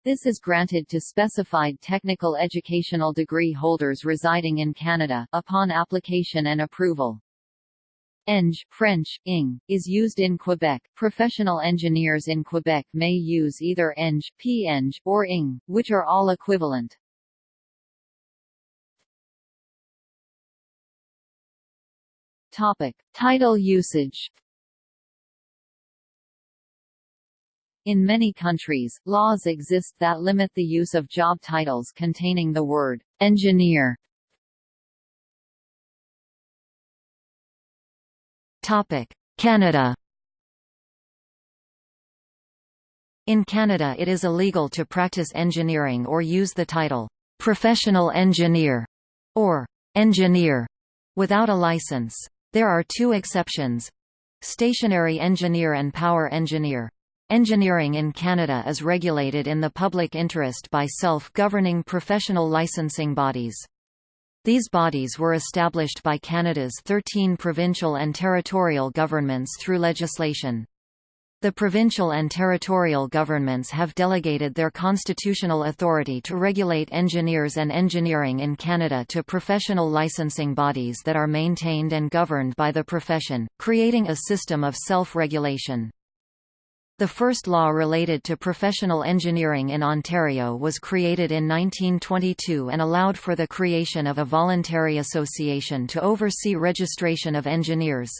This is granted to specified technical educational degree holders residing in Canada, upon application and approval. Eng French, ing, is used in Quebec. Professional engineers in Quebec may use either Eng, P-Eng, or ing, which are all equivalent. Topic. Title usage In many countries, laws exist that limit the use of job titles containing the word engineer. Topic: Canada. In Canada it is illegal to practice engineering or use the title professional engineer or engineer without a license. There are two exceptions. Stationary engineer and power engineer. Engineering in Canada is regulated in the public interest by self-governing professional licensing bodies. These bodies were established by Canada's 13 provincial and territorial governments through legislation. The provincial and territorial governments have delegated their constitutional authority to regulate engineers and engineering in Canada to professional licensing bodies that are maintained and governed by the profession, creating a system of self-regulation. The first law related to professional engineering in Ontario was created in 1922 and allowed for the creation of a voluntary association to oversee registration of engineers.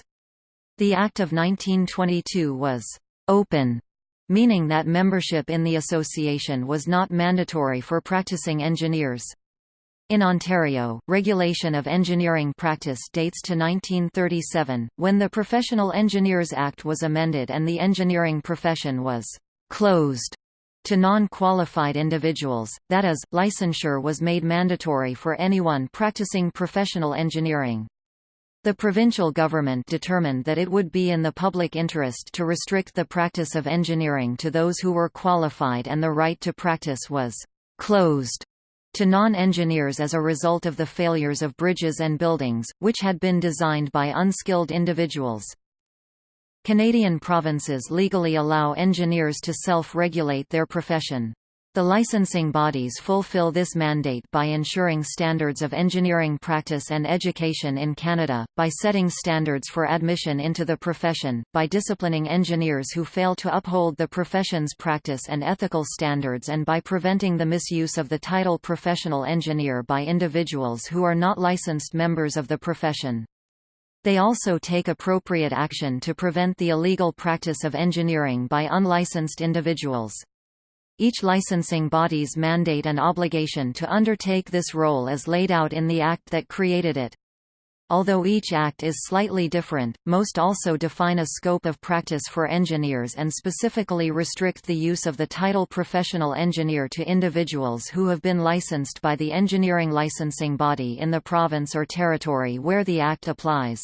The Act of 1922 was «open», meaning that membership in the association was not mandatory for practicing engineers. In Ontario, regulation of engineering practice dates to 1937, when the Professional Engineers Act was amended and the engineering profession was «closed» to non-qualified individuals, that is, licensure was made mandatory for anyone practicing professional engineering. The provincial government determined that it would be in the public interest to restrict the practice of engineering to those who were qualified and the right to practice was «closed» to non-engineers as a result of the failures of bridges and buildings, which had been designed by unskilled individuals. Canadian provinces legally allow engineers to self-regulate their profession. The licensing bodies fulfill this mandate by ensuring standards of engineering practice and education in Canada, by setting standards for admission into the profession, by disciplining engineers who fail to uphold the profession's practice and ethical standards and by preventing the misuse of the title professional engineer by individuals who are not licensed members of the profession. They also take appropriate action to prevent the illegal practice of engineering by unlicensed individuals. Each licensing body's mandate and obligation to undertake this role is laid out in the Act that created it. Although each act is slightly different, most also define a scope of practice for engineers and specifically restrict the use of the title professional engineer to individuals who have been licensed by the engineering licensing body in the province or territory where the act applies.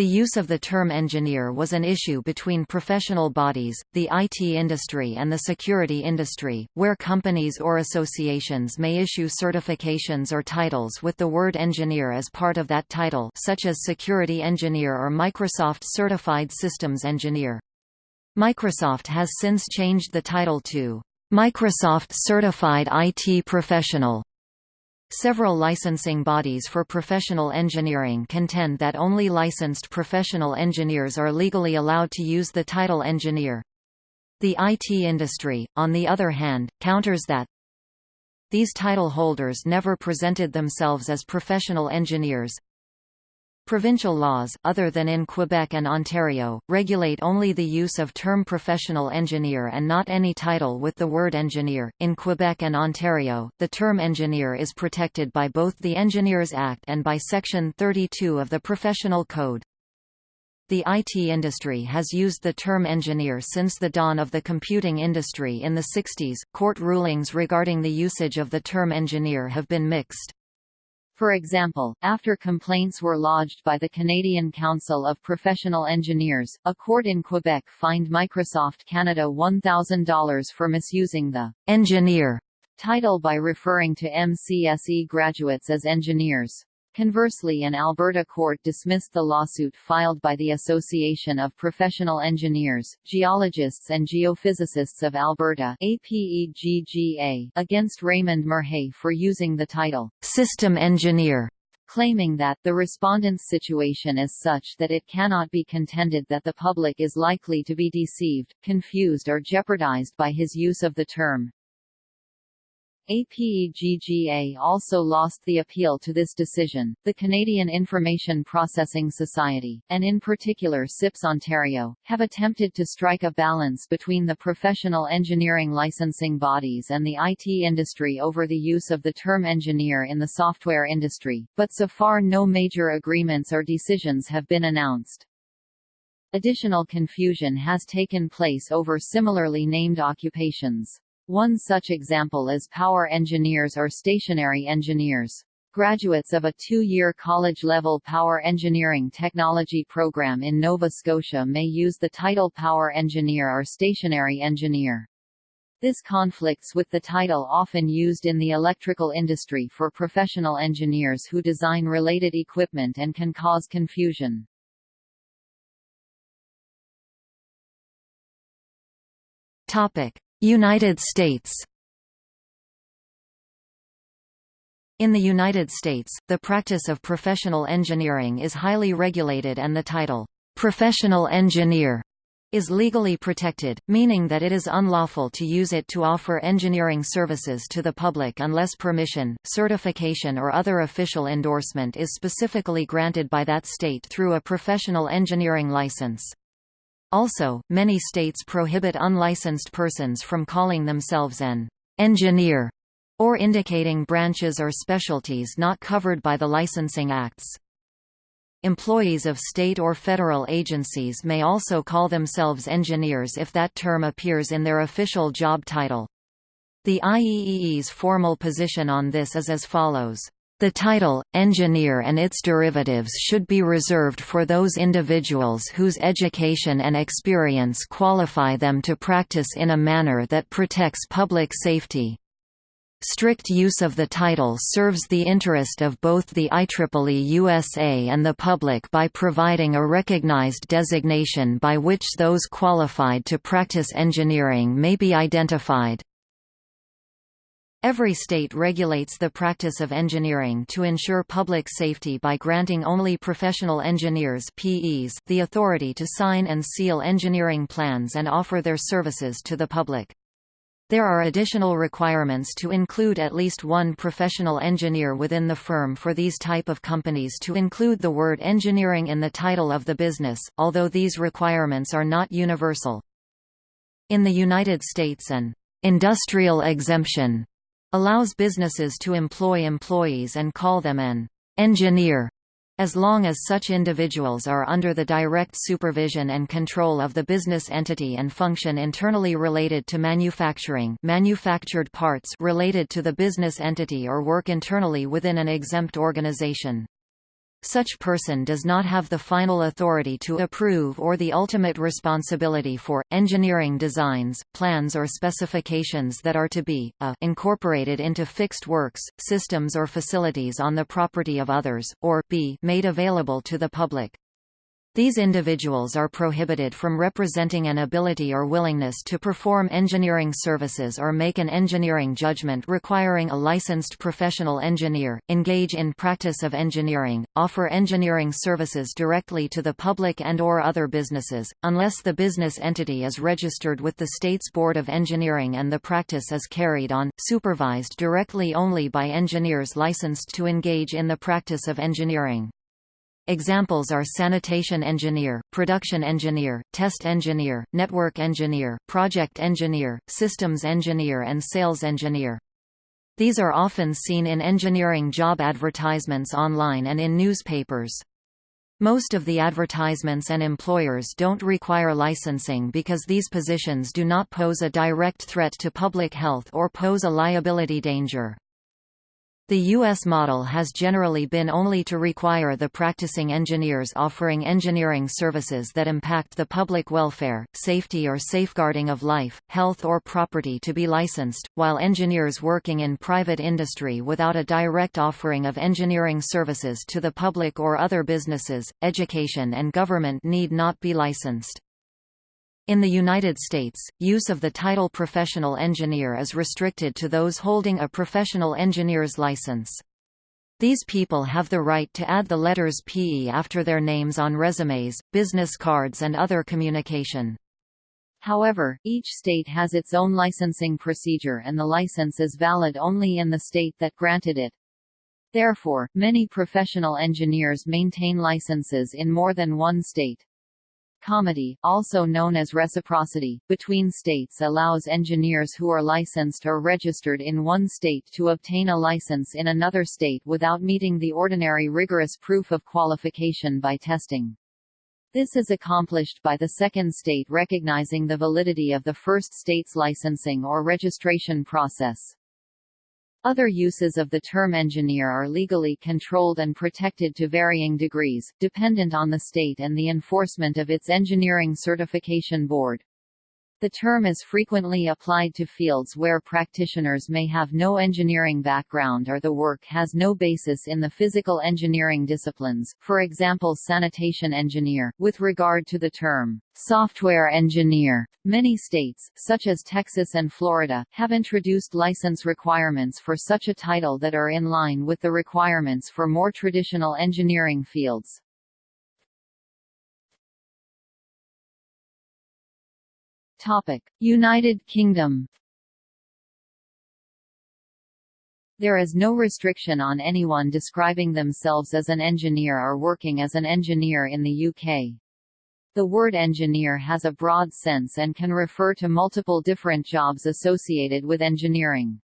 The use of the term engineer was an issue between professional bodies, the IT industry and the security industry, where companies or associations may issue certifications or titles with the word engineer as part of that title such as security engineer or Microsoft Certified Systems Engineer. Microsoft has since changed the title to Microsoft Certified IT Professional. Several licensing bodies for professional engineering contend that only licensed professional engineers are legally allowed to use the title engineer. The IT industry, on the other hand, counters that these title holders never presented themselves as professional engineers, Provincial laws, other than in Quebec and Ontario, regulate only the use of term professional engineer and not any title with the word engineer. In Quebec and Ontario, the term engineer is protected by both the Engineers Act and by Section 32 of the Professional Code. The IT industry has used the term engineer since the dawn of the computing industry in the 60s. Court rulings regarding the usage of the term engineer have been mixed. For example, after complaints were lodged by the Canadian Council of Professional Engineers, a court in Quebec fined Microsoft Canada $1,000 for misusing the «engineer» title by referring to MCSE graduates as engineers. Conversely an Alberta court dismissed the lawsuit filed by the Association of Professional Engineers, Geologists and Geophysicists of Alberta against Raymond Merhay for using the title, "'System Engineer' claiming that the respondent's situation is such that it cannot be contended that the public is likely to be deceived, confused or jeopardized by his use of the term. APEGGA also lost the appeal to this decision. The Canadian Information Processing Society, and in particular CIPS Ontario, have attempted to strike a balance between the professional engineering licensing bodies and the IT industry over the use of the term engineer in the software industry, but so far no major agreements or decisions have been announced. Additional confusion has taken place over similarly named occupations. One such example is power engineers or stationary engineers. Graduates of a two-year college-level power engineering technology program in Nova Scotia may use the title power engineer or stationary engineer. This conflicts with the title often used in the electrical industry for professional engineers who design related equipment and can cause confusion. Topic: United States In the United States, the practice of professional engineering is highly regulated and the title, "'professional engineer' is legally protected, meaning that it is unlawful to use it to offer engineering services to the public unless permission, certification or other official endorsement is specifically granted by that state through a professional engineering license. Also, many states prohibit unlicensed persons from calling themselves an engineer or indicating branches or specialties not covered by the licensing acts. Employees of state or federal agencies may also call themselves engineers if that term appears in their official job title. The IEEE's formal position on this is as follows. The title, engineer and its derivatives should be reserved for those individuals whose education and experience qualify them to practice in a manner that protects public safety. Strict use of the title serves the interest of both the IEEE USA and the public by providing a recognized designation by which those qualified to practice engineering may be identified. Every state regulates the practice of engineering to ensure public safety by granting only professional engineers PEs the authority to sign and seal engineering plans and offer their services to the public. There are additional requirements to include at least one professional engineer within the firm for these type of companies to include the word engineering in the title of the business, although these requirements are not universal. In the United States an industrial exemption allows businesses to employ employees and call them an engineer As long as such individuals are under the direct supervision and control of the business entity and function internally related to manufacturing manufactured parts related to the business entity or work internally within an exempt organization. Such person does not have the final authority to approve or the ultimate responsibility for, engineering designs, plans or specifications that are to be, a incorporated into fixed works, systems or facilities on the property of others, or b made available to the public. These individuals are prohibited from representing an ability or willingness to perform engineering services or make an engineering judgment requiring a licensed professional engineer, engage in practice of engineering, offer engineering services directly to the public and or other businesses, unless the business entity is registered with the state's Board of Engineering and the practice is carried on, supervised directly only by engineers licensed to engage in the practice of engineering. Examples are sanitation engineer, production engineer, test engineer, network engineer, project engineer, systems engineer and sales engineer. These are often seen in engineering job advertisements online and in newspapers. Most of the advertisements and employers don't require licensing because these positions do not pose a direct threat to public health or pose a liability danger. The U.S. model has generally been only to require the practicing engineers offering engineering services that impact the public welfare, safety or safeguarding of life, health or property to be licensed, while engineers working in private industry without a direct offering of engineering services to the public or other businesses, education and government need not be licensed. In the United States, use of the title professional engineer is restricted to those holding a professional engineer's license. These people have the right to add the letters PE after their names on resumes, business cards and other communication. However, each state has its own licensing procedure and the license is valid only in the state that granted it. Therefore, many professional engineers maintain licenses in more than one state. Comity, also known as reciprocity, between states allows engineers who are licensed or registered in one state to obtain a license in another state without meeting the ordinary rigorous proof of qualification by testing. This is accomplished by the second state recognizing the validity of the first state's licensing or registration process. Other uses of the term engineer are legally controlled and protected to varying degrees, dependent on the state and the enforcement of its engineering certification board. The term is frequently applied to fields where practitioners may have no engineering background or the work has no basis in the physical engineering disciplines, for example sanitation engineer. With regard to the term, software engineer, many states, such as Texas and Florida, have introduced license requirements for such a title that are in line with the requirements for more traditional engineering fields. Topic: United Kingdom. There is no restriction on anyone describing themselves as an engineer or working as an engineer in the UK. The word engineer has a broad sense and can refer to multiple different jobs associated with engineering.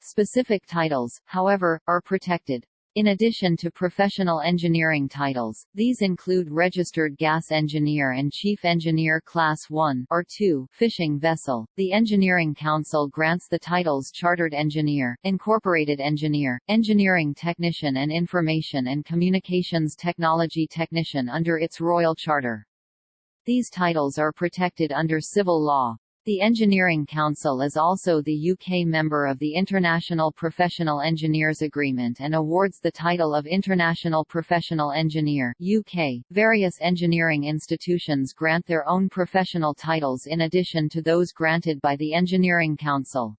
Specific titles, however, are protected. In addition to professional engineering titles, these include Registered Gas Engineer and Chief Engineer Class 1 or 2 fishing vessel. The Engineering Council grants the titles Chartered Engineer, Incorporated Engineer, Engineering Technician and Information and Communications Technology Technician under its Royal Charter. These titles are protected under civil law. The Engineering Council is also the UK member of the International Professional Engineers Agreement and awards the title of International Professional Engineer UK. Various engineering institutions grant their own professional titles in addition to those granted by the Engineering Council.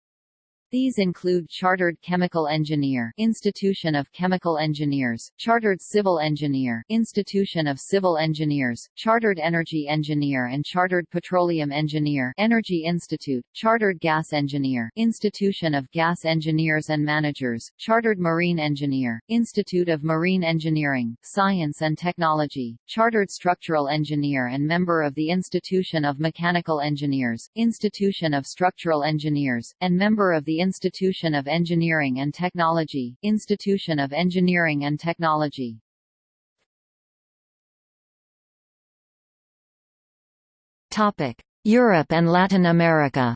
These include Chartered Chemical Engineer Institution of Chemical Engineers, Chartered Civil Engineer Institution of Civil Engineers, Chartered Energy Engineer and Chartered Petroleum Engineer Energy Institute, Chartered Gas Engineer Institution of Gas Engineers and Managers, Chartered Marine Engineer, Institute of Marine Engineering, Science and Technology, Chartered Structural Engineer and member of the Institution of Mechanical Engineers, Institution of Structural Engineers, and member of the Institution of Engineering and Technology, Institution of Engineering and Technology. Topic: Europe and Latin America.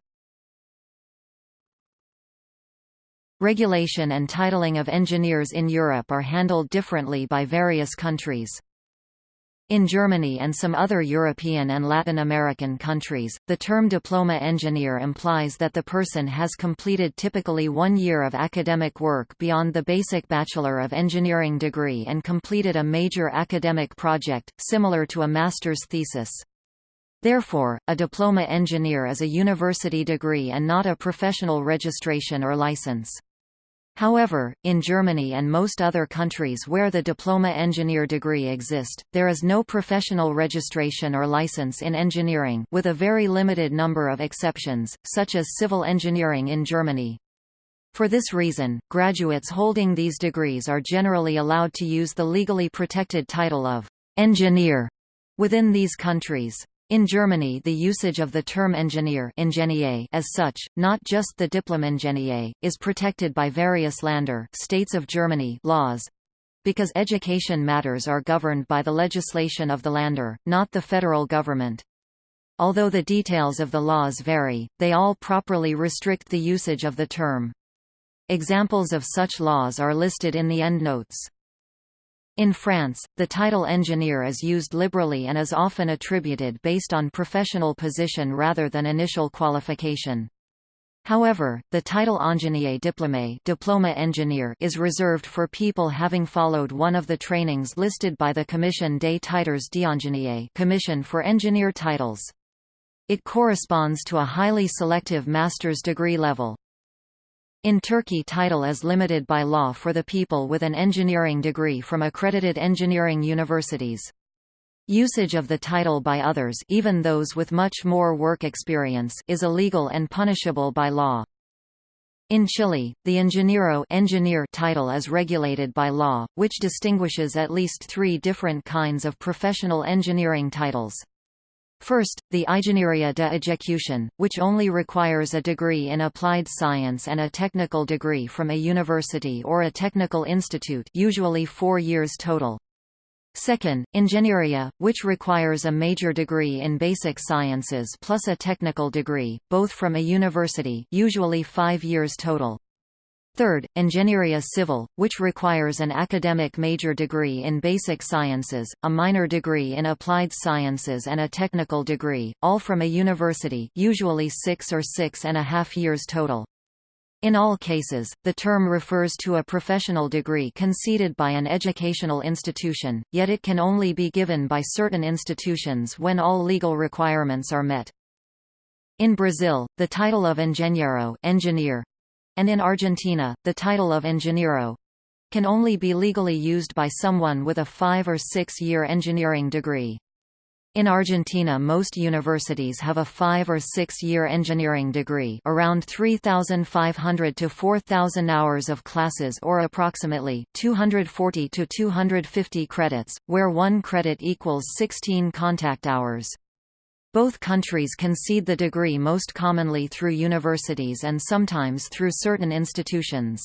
Regulation and titling of engineers in Europe are handled differently by various countries. In Germany and some other European and Latin American countries, the term diploma engineer implies that the person has completed typically one year of academic work beyond the basic Bachelor of Engineering degree and completed a major academic project, similar to a master's thesis. Therefore, a diploma engineer is a university degree and not a professional registration or license. However, in Germany and most other countries where the diploma engineer degree exist, there is no professional registration or license in engineering with a very limited number of exceptions, such as civil engineering in Germany. For this reason, graduates holding these degrees are generally allowed to use the legally protected title of engineer within these countries. In Germany the usage of the term engineer ingenieur as such, not just the Diplom-Ingenieur, is protected by various Länder states of Germany laws, because education matters are governed by the legislation of the Länder, not the federal government. Although the details of the laws vary, they all properly restrict the usage of the term. Examples of such laws are listed in the endnotes. In France, the title engineer is used liberally and is often attributed based on professional position rather than initial qualification. However, the title ingénieur diplômé diploma engineer is reserved for people having followed one of the trainings listed by the Commission des titres d'ingénieur Commission for Engineer Titles. It corresponds to a highly selective master's degree level. In Turkey title is limited by law for the people with an engineering degree from accredited engineering universities. Usage of the title by others even those with much more work experience is illegal and punishable by law. In Chile, the ingeniero engineer title is regulated by law, which distinguishes at least three different kinds of professional engineering titles. First, the Ingeniería de Ejecución, which only requires a degree in applied science and a technical degree from a university or a technical institute usually four years total. Second, Ingeniería, which requires a major degree in basic sciences plus a technical degree, both from a university usually five years total. Third, Ingeniería Civil, which requires an academic major degree in basic sciences, a minor degree in applied sciences and a technical degree, all from a university usually six or six and a half years total. In all cases, the term refers to a professional degree conceded by an educational institution, yet it can only be given by certain institutions when all legal requirements are met. In Brazil, the title of engenheiro engineer, and in Argentina, the title of ingeniero can only be legally used by someone with a five- or six-year engineering degree. In Argentina most universities have a five- or six-year engineering degree around 3,500 to 4,000 hours of classes or approximately, 240 to 250 credits, where one credit equals 16 contact hours. Both countries concede the degree most commonly through universities and sometimes through certain institutions.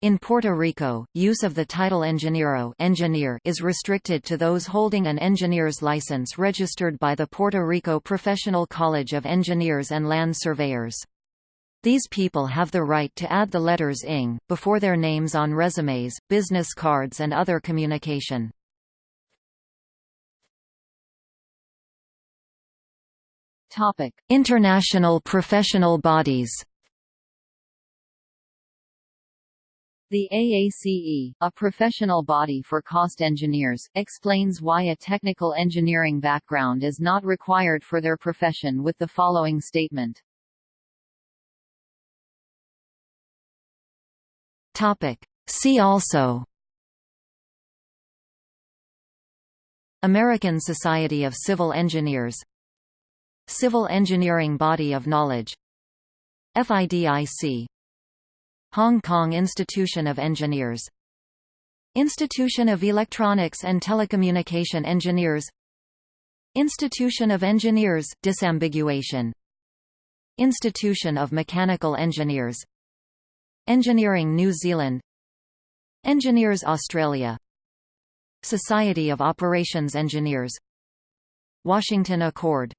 In Puerto Rico, use of the title ingeniero engineer is restricted to those holding an engineer's license registered by the Puerto Rico Professional College of Engineers and Land Surveyors. These people have the right to add the letters ING, before their names on resumes, business cards and other communication. Topic: International professional bodies. The AACE, a professional body for cost engineers, explains why a technical engineering background is not required for their profession with the following statement. Topic: See also American Society of Civil Engineers Civil Engineering Body of Knowledge. FIDIC Hong Kong Institution of Engineers. Institution of Electronics and Telecommunication Engineers. Institution of Engineers disambiguation. Institution of Mechanical Engineers. Engineering New Zealand. Engineers Australia. Society of Operations Engineers. Washington Accord